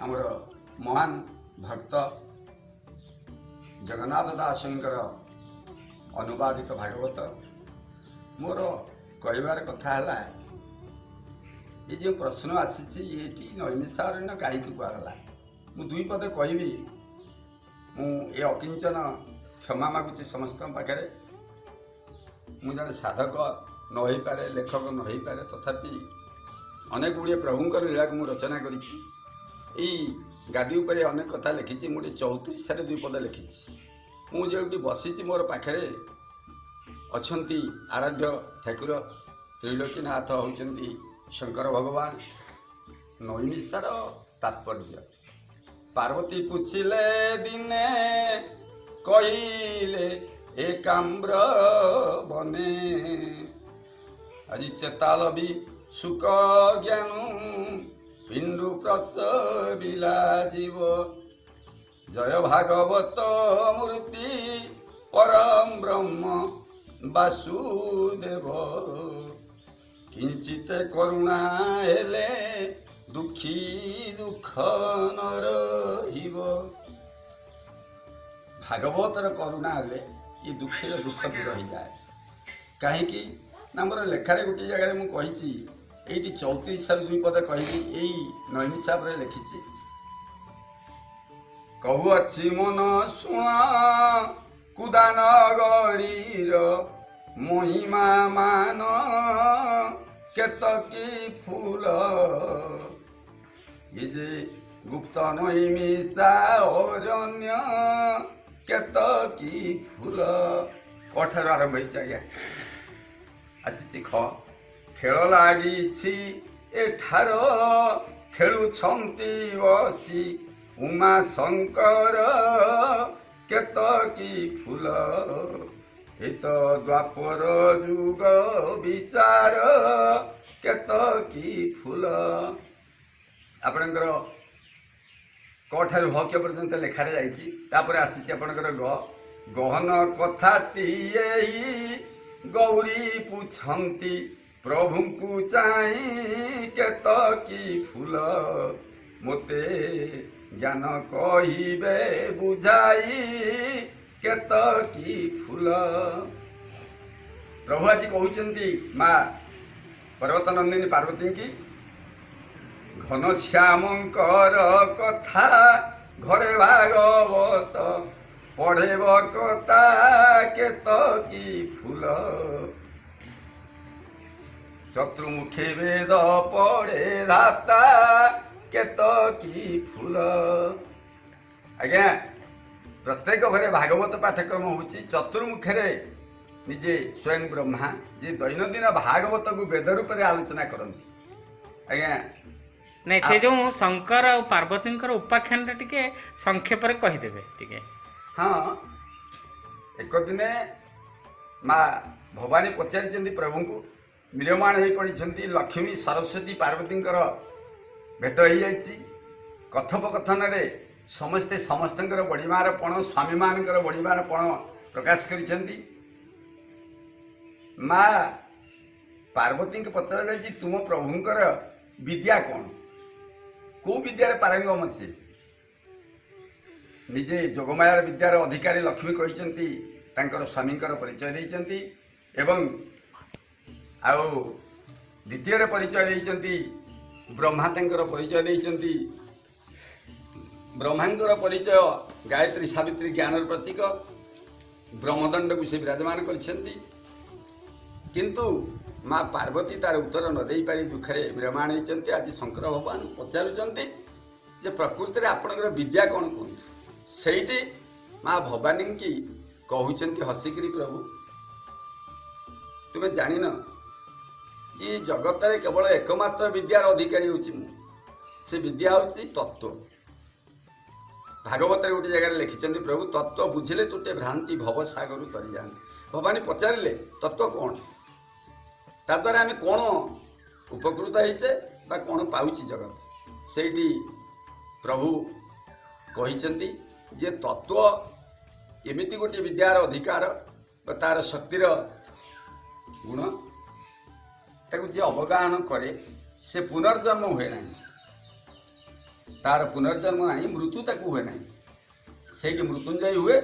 ଆମର ମହାନ ଭକ୍ତ ଜଗନ୍ନାଥ ଦାସଙ୍କର ଅନୁବାଦିତ ଭାଗବତ। ମୋର କହିବାର କଥା ହେଲା ଏ ଯେଉଁ ପ୍ରଶ୍ନ ଆସିଛି ଏଠି ନୈମିଷାରଣ୍ୟ କାହିଁକି କୁହାଗଲା? ମୁଁ ଦୁଇ ପଦ କହିବି। ମୁଁ ଏ ଅକିଞ୍ଚନ କ୍ଷମା ମାଗୁଛି ସମସ୍ତଙ୍କ ପାଖରେ। ମୁଁ ଜଣେ ସାଧକ ନ ହେଇପାରେ ଲେଖକ ନ ହେଇପାରେ ତଥାପି ଅନେକ ଗୁଡ଼ିଏ ପ୍ରଭୁଙ୍କର ଲୀଳାକୁ ମୁଁ ରଚନା କରିଛି। ଏଇ ଗାଦି ଉପରେ ଅନେକ କଥା ଲେଖିଛି ମୁଁ ଗୋଟେ ଚଉତିରିଶରେ ଦୁଇ ପଦ ଲେଖିଛି। ମୁଁ ଯେଉଁଠି ବସିଛି ମୋର ପାଖରେ ଅଛନ୍ତି ଆରାଧ୍ୟ ଠାକୁର ତ୍ରିଲୋକୀନାଥ ହେଉଛନ୍ତି ଶଙ୍କର ଭଗବାନ। ନୈମିଷାର ତାତ୍ପର୍ଯ୍ୟ। ପାର୍ବତୀ ପୁଛିଲେ ଦିନେ କହିଲେ ଏକାମ୍ର ବନେ। ଆଜି ଚେତାଲ ବି ସୁକ ଜ୍ଞାନୁ ପିଣ୍ଡୁ ପ୍ରସବିଲା ଯିବ ଜୟ ଭାଗବତ ମୂର୍ତ୍ତି ପରମ ବ୍ରହ୍ମ ବାସୁଦେବ କିଞ୍ଚିତ କରୁଣା ହେଲେ ଦୁଃଖୀ ଦୁଃଖ ନ ରହିବ ଭାଗବତର କରୁଣା ହେଲେ ଏ ଦୁଃଖୀର ଦୁଃଖ ଦୂର ହେଇଯାଏ କାହିଁକି ନା ମୋର ଲେଖାରେ ଗୋଟିଏ ଜାଗାରେ ମୁଁ କହିଛି ଏଇଠି ଚଉତିରିଶରୁ ଦୁଇ ପଦ କହିବି ଏଇ ନୈମିଷାବରେ ଲେଖିଛି। କହୁଅଛି ମନ ଶୁଣ କୁଦାନଗରୀର ମହିମା ମାନ କେତକୀ ଫୁଲ ଏ ଯେ ଗୁପ୍ତ ନୈମିଷା ଅରଣ୍ୟ କେତକୀ ଫୁଲ କଠାରୁ ଆରମ୍ଭ ହେଇଛି ଆଜ୍ଞା ଆସିଛି ଖ ଖେଳ ଲାଗିଛି ଏଠାର ଖେଳୁଛନ୍ତି ବସି ଉମା ଶଙ୍କର କେତକୀ ଫୁଲ ଏତ ଦ୍ୱାପର ଯୁଗ ବିଚାର କେତକୀ ଫୁଲ ଆପଣଙ୍କର କଠାରୁ ହକ୍ୟ ପର୍ଯ୍ୟନ୍ତ ଲେଖାରେ ଯାଇଛି। ତାପରେ ଆସିଛି ଆପଣଙ୍କର ଗ। ଗହନ କଥାଟିଏ ଗୌରୀ ପୁଛନ୍ତି ପ୍ରଭୁଙ୍କୁ ଚାହିଁ କେତକୀ ଫୁଲ? ମୋତେ ଜ୍ଞାନ କହିବେ ବୁଝାଇ କେତକୀ ଫୁଲ ପ୍ରଭୁ ଆଜି କହୁଛନ୍ତି ମା ପର୍ବତ ନନ୍ଦିନୀ ପାର୍ବତୀଙ୍କି ଘନଶ୍ୟାମଙ୍କର କଥା ଘରେ ଭାଗବତ ପଢ଼େବ କଥା କେତକୀ ଫୁଲ। ଚତୁର୍ମୁଖୀ ବେଦ ପଢ଼େ ଧାତା କେତକୀ ଫୁଲ? ଆଜ୍ଞା ପ୍ରତ୍ୟେକ ଘରେ ଭାଗବତ ପାଠ୍ୟକ୍ରମ ହେଉଛି। ଚତୁର୍ମୁଖରେ ନିଜେ ସ୍ୱୟଂ ବ୍ରହ୍ମା ଯିଏ ଦୈନନ୍ଦିନ ଭାଗବତକୁ ବେଦ ରୂପରେ ଆଲୋଚନା କରନ୍ତି। ଆଜ୍ଞା ନାଇଁ ସେ ଯୋଉ ଶଙ୍କର ଆଉ ପାର୍ବତୀଙ୍କର ଉପାଖ୍ୟାନଟା ଟିକେ ସଂକ୍ଷେପରେ କହିଦେବେ ଟିକେ। ହଁ ଏକ ଦିନେ ମା ଭବାନୀ ପଚାରିଛନ୍ତି ପ୍ରଭୁଙ୍କୁ ମ୍ରିୟମାଣ ହୋଇ ପଡ଼ିଛନ୍ତି ଲକ୍ଷ୍ମୀ ସରସ୍ୱତୀ ପାର୍ବତୀଙ୍କର ଭେଟ ହେଇଯାଇଛି। କଥୋପକଥନରେ ସମସ୍ତେ ସମସ୍ତଙ୍କର ବଢ଼ିବାର ପଣ ସ୍ୱାମୀମାନଙ୍କର ବଢ଼ିବାର ପଣ ପ୍ରକାଶ କରିଛନ୍ତି। ମା ପାର୍ବତୀଙ୍କୁ ପଚରାଯାଇଛି ତୁମ ପ୍ରଭୁଙ୍କର ବିଦ୍ୟା କ'ଣ? କେଉଁ ବିଦ୍ୟାରେ ପାରଙ୍ଗମ ସିଏ ନିଜେ ଯୋଗମାୟାର ବିଦ୍ୟାର ଅଧିକାରୀ ଲକ୍ଷ୍ମୀ କହିଛନ୍ତି ତାଙ୍କର ସ୍ୱାମୀଙ୍କର ପରିଚୟ ଦେଇଛନ୍ତି ଏବଂ ଆଉ ଦ୍ୱିତୀୟରେ ପରିଚୟ ଦେଇଛନ୍ତି ବ୍ରହ୍ମା ତାଙ୍କର ପରିଚୟ ଦେଇଛନ୍ତି। ବ୍ରହ୍ମାଙ୍କର ପରିଚୟ ଗାୟତ୍ରୀ ସାବିତ୍ରୀ ଜ୍ଞାନର ପ୍ରତୀକ। ବ୍ରହ୍ମଦଣ୍ଡକୁ ସେ ବିରାଜମାନ କରିଛନ୍ତି। କିନ୍ତୁ ମା ପାର୍ବତୀ ତାର ଉତ୍ତର ନ ଦେଇପାରି ଦୁଃଖରେ ବିରମାଣ ହେଇଛନ୍ତି। ଆଜି ଶଙ୍କର ଭଗବାନ ପଚାରୁଛନ୍ତି ଯେ ପ୍ରକୃତିରେ ଆପଣଙ୍କର ବିଦ୍ୟା କ'ଣ କୁହନ୍ତୁ? ସେଇଠି ମା ଭବାନୀଙ୍କି କହୁଛନ୍ତି ହସିକିରି ପ୍ରଭୁ ତୁମେ ଜାଣିନ ଏ ଜଗତରେ କେବଳ ଏକମାତ୍ର ବିଦ୍ୟାର ଅଧିକାରୀ ହେଉଛି ମୁଁ। ସେ ବିଦ୍ୟା ହେଉଛି ତତ୍ତ୍ୱ ଭାଗବତରେ ଗୋଟେ ଜାଗାରେ ଲେଖିଛନ୍ତି ପ୍ରଭୁ ତତ୍ତ୍ୱ ବୁଝିଲେ ତୁଟେ ଭ୍ରାନ୍ତି ଭବସାଗରୁ ତରି ଯାଆନ୍ତି ଭବାନୀ ପଚାରିଲେ ତତ୍ତ୍ୱ କ'ଣ? ତାଦ୍ୱାରା ଆମେ କ'ଣ ଉପକୃତ ହେଇଛେ ବା କ'ଣ ପାଉଛି ଜଗତ? ସେଇଠି ପ୍ରଭୁ କହିଛନ୍ତି ଯେ ତତ୍ତ୍ୱ ଏମିତି ଗୋଟିଏ ବିଦ୍ୟାର ଅଧିକାର ବା ତା'ର ଶକ୍ତିର ଗୁଣ। ତାକୁ ଯିଏ ଅବଗାହନ କରେ ସେ ପୁନର୍ଜନ୍ମ ହୁଏ ନାହିଁ ତାର ପୁନର୍ଜନ୍ମ ନାହିଁ ମୃତ୍ୟୁ ତାକୁ ହୁଏ ନାହିଁ ସେଇଠି ମୃତ୍ୟୁଞ୍ଜୟୀ ହୁଏ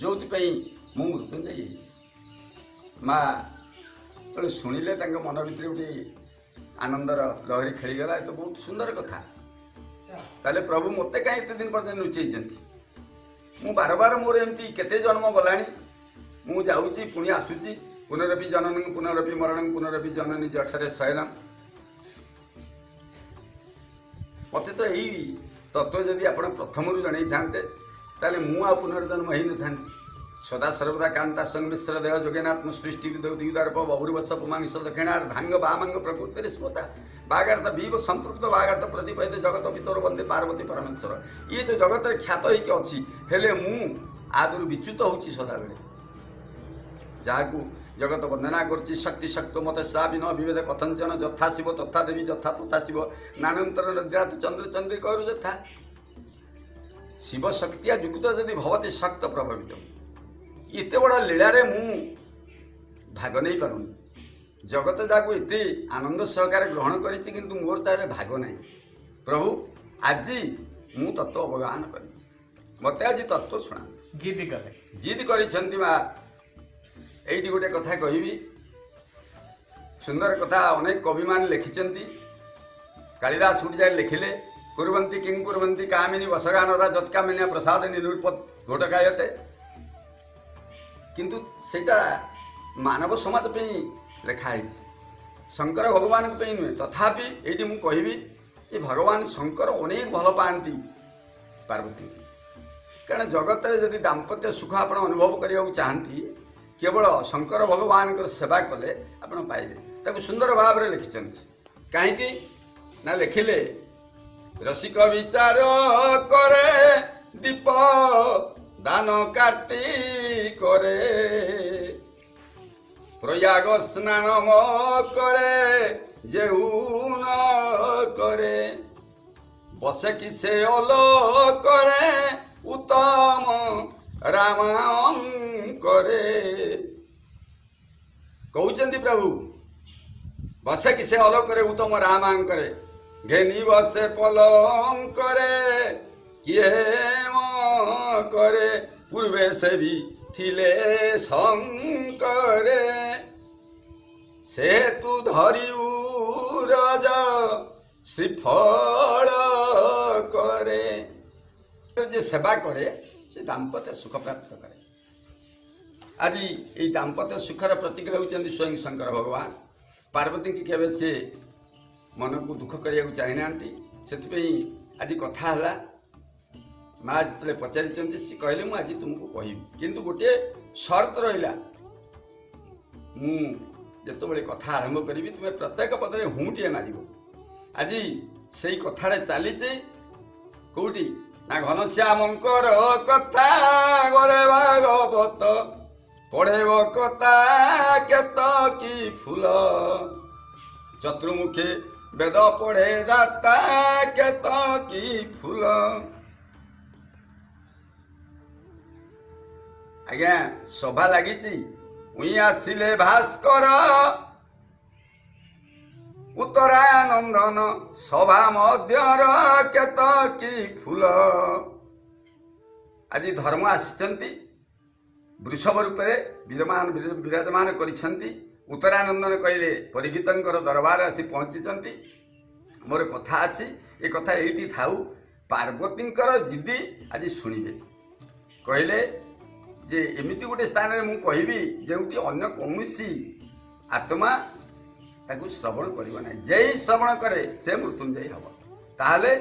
ଯେଉଁଥିପାଇଁ ମୁଁ ମୃତ୍ୟୁଞ୍ଜୟୀ ହେଇଛି ମା ଯେତେବେଳେ ଶୁଣିଲେ ତାଙ୍କ ମନ ଭିତରେ ଗୋଟେ ଆନନ୍ଦର ଲହରୀ ଖେଳିଗଲା ଏ ତ ବହୁତ ସୁନ୍ଦର କଥା ତାହେଲେ ପ୍ରଭୁ ମୋତେ କାହିଁ ଏତେ ଦିନ ପର୍ଯ୍ୟନ୍ତ ଲୁଚେଇଛନ୍ତି? ମୁଁ ବାର ବାର ମୋର ଏମିତି କେତେ ଜନ୍ମ ଗଲାଣି ମୁଁ ଯାଉଛି ପୁଣି ଆସୁଛି পুনরপি জননং, পুনরপি মরণং, পুনরপি জননী জঠরে শয়নম মতে তো এই তত্ত্ব যদি আপনার প্রথমରୁ জনাই থাকে তাহলে মু আর পুনর্জন্ম হয়ে নথান্তি সদা সর্বদা কান্তা সংমিশ্র দেহ যোগেনাত্ম সৃষ্টি দৌদিগদর্প বভুর্বশ পুমাংশ দক্ষিণার ধাঙ্গ বামাঙ্গ প্রকৃতির স্মতা। বাগার্থ বিব সম্পৃক্ত বাগার্থ প্রতিপাদিত জগত পিতর বন্দে পার্বতী পরমেশ্বর। ইয়ে তো জগতের খ্যাত হইকি অছি, হেলে মু আদর বিচ্যুত হচ্ছে সদাবেলে যাহাকু জগত বন্দনা করছি শক্তি শক্ত মত সাবিন বিভেদ কথঞ্চন যথা শিব তথা দেবী যথা তথা শিব। নানন্তর নিদ্রাত চন্দ্র চন্দ্রী কয়ু যথা। শিব শক্তিয়া যুক্ত যদি ভবতী শক্ত প্রভাবিত। এতে বড় লীলার মু ভাগ নেই পারুনি জগত যাকে এতে আনন্দ সহকারে গ্রহণ করেছি কিন্তু মোর তার ভাগ নাই প্রভু আজি মু তত্ত্ব অবগাহন করি মতো আজ তত্ত্ব শুনা জিদ করে জিদ করেছেন মা ଏଇଠି ଗୋଟେ କଥା କହିବି ସୁନ୍ଦର କଥା ଅନେକ କବିମାନେ ଲେଖିଛନ୍ତି। କାଳିଦାସ ଗୋଟେ ଜାଗାରେ ଲେଖିଲେ କୁରୁବନ୍ତି କିଂ କୁରୁବନ୍ତି କାମିନୀ ବସଗାନରା ଯତ୍କାମିନିଆ ପ୍ରସାଦ ନିରୂପ ଘୋଟକାୟତେ। କିନ୍ତୁ ସେଇଟା ମାନବ ସମାଜ ପାଇଁ ଲେଖା ହେଇଛି। ଶଙ୍କର ଭଗବାନଙ୍କ ପାଇଁ ନୁହେଁ। ତଥାପି ଏଇଠି ମୁଁ କହିବି ଯେ ଭଗବାନ ଶଙ୍କର ଅନେକ ଭଲ ପାଆନ୍ତି ପାର୍ବତୀଙ୍କୁ। କାରଣ ଜଗତରେ ଯଦି ଦାମ୍ପତ୍ୟ ସୁଖ ଆପଣ ଅନୁଭବ କରିବାକୁ ଚାହାନ୍ତି କେବଳ ଶଙ୍କର ଭଗବାନଙ୍କର ସେବା କଲେ ଆପଣ ପାଇବେ ତାକୁ ସୁନ୍ଦର ଭାବରେ ଲେଖିଛନ୍ତି କାହିଁକି ନା ଲେଖିଲେ ରସିକ ବିଚାର କରେ ଦୀପ ଦାନ କାର୍ତ୍ତି କରେ ପ୍ରୟାଗ ସ୍ନାନ ମ କରେ ଯେଉ ନ କରେ বসে কি সে অলো করে উত্তম ରାମଙ୍କରେ କହୁଛନ୍ତି ପ୍ରଭୁ ବସେ କି ସେ ଅଲୋକରେ ଉତ୍ତମ ରାମାଙ୍କରେ? ଘେନି ବସେ ପଲଙ୍କରେ କିଏ କରେ? ପୂର୍ବେ ସେ ବି ଥିଲେ ଶଙ୍କରେ। ସେ ତୁ ଧରିବୁ ରଜ ଶ୍ରୀଫଳ କରେ। ଯେ ସେବା କରେ ସେ ଦାମ୍ପତ୍ୟ ସୁଖ ପ୍ରାପ୍ତ କରେ। ଆଜି ଏଇ ଦାମ୍ପତ୍ୟ ସୁଖର ପ୍ରତୀକ ହେଉଛନ୍ତି ସ୍ୱୟଂ ଶଙ୍କର ଭଗବାନ। ପାର୍ବତୀଙ୍କୁ କେବେ ସେ ମନକୁ ଦୁଃଖ କରିବାକୁ ଚାହିଁନାହାନ୍ତି। ସେଥିପାଇଁ ଆଜି କଥା ହେଲା। ମା ଯେତେବେଳେ ପଚାରିଛନ୍ତି ସେ କହିଲେ ମୁଁ ଆଜି ତୁମକୁ କହିବି। କିନ୍ତୁ ଗୋଟିଏ ସର୍ତ୍ତ ରହିଲା। ମୁଁ ଯେତେବେଳେ କଥା ଆରମ୍ଭ କରିବି ତୁମେ ପ୍ରତ୍ୟେକ ପଦରେ ହୁଁ ଟିଏ ମାରିବ। ଆଜି ସେଇ କଥାରେ ଚାଲିଛି କେଉଁଠି? ନା ଘନଶ୍ୟାମଙ୍କର କଥା ଗରେ ଭାଗବତ ପଢ଼େଇବ କଥା କେତ କି ଫୁଲ ଚତୁର୍ମୁଖୀ ବେଦ ପଢ଼େ ଦାତା କେତ କି ଫୁଲ ଆଜ୍ଞା ସଭା ଲାଗିଛି ଉଇଁ ଆସିଲେ ଭାସ୍କର ଉତ୍ତରାନନ୍ଦନ ସଭା ମଧ୍ୟର କେତ କି ଫୁଲ? ଆଜି ଧର୍ମ ଆସିଛନ୍ତି। ବୃଷଭ ରୂପରେ ବିରମାନ ବିରାଜମାନ କରିଛନ୍ତି। ଉତ୍ତରାନନ୍ଦନ କହିଲେ ପରିଗୀତଙ୍କର ଦରବାର ଆସି ପହଞ୍ଚିଛନ୍ତି। ମୋର କଥା ଅଛି ଏ କଥା ଏଇଠି ଥାଉ। ପାର୍ବତୀଙ୍କର ଜିଦି ଆଜି ଶୁଣିବେ। କହିଲେ ଯେ ଏମିତି ଗୋଟେ ସ୍ଥାନରେ ମୁଁ କହିବି ଯେଉଁଠି ଅନ୍ୟ କୌଣସି ଆତ୍ମା ତାକୁ ଶ୍ରବଣ କରିବ ନାହିଁ। ଯେଇ ଶ୍ରବଣ କରେ ସେ ମୃତ୍ୟୁଞ୍ଜୟୀ ହେବ। ତାହେଲେ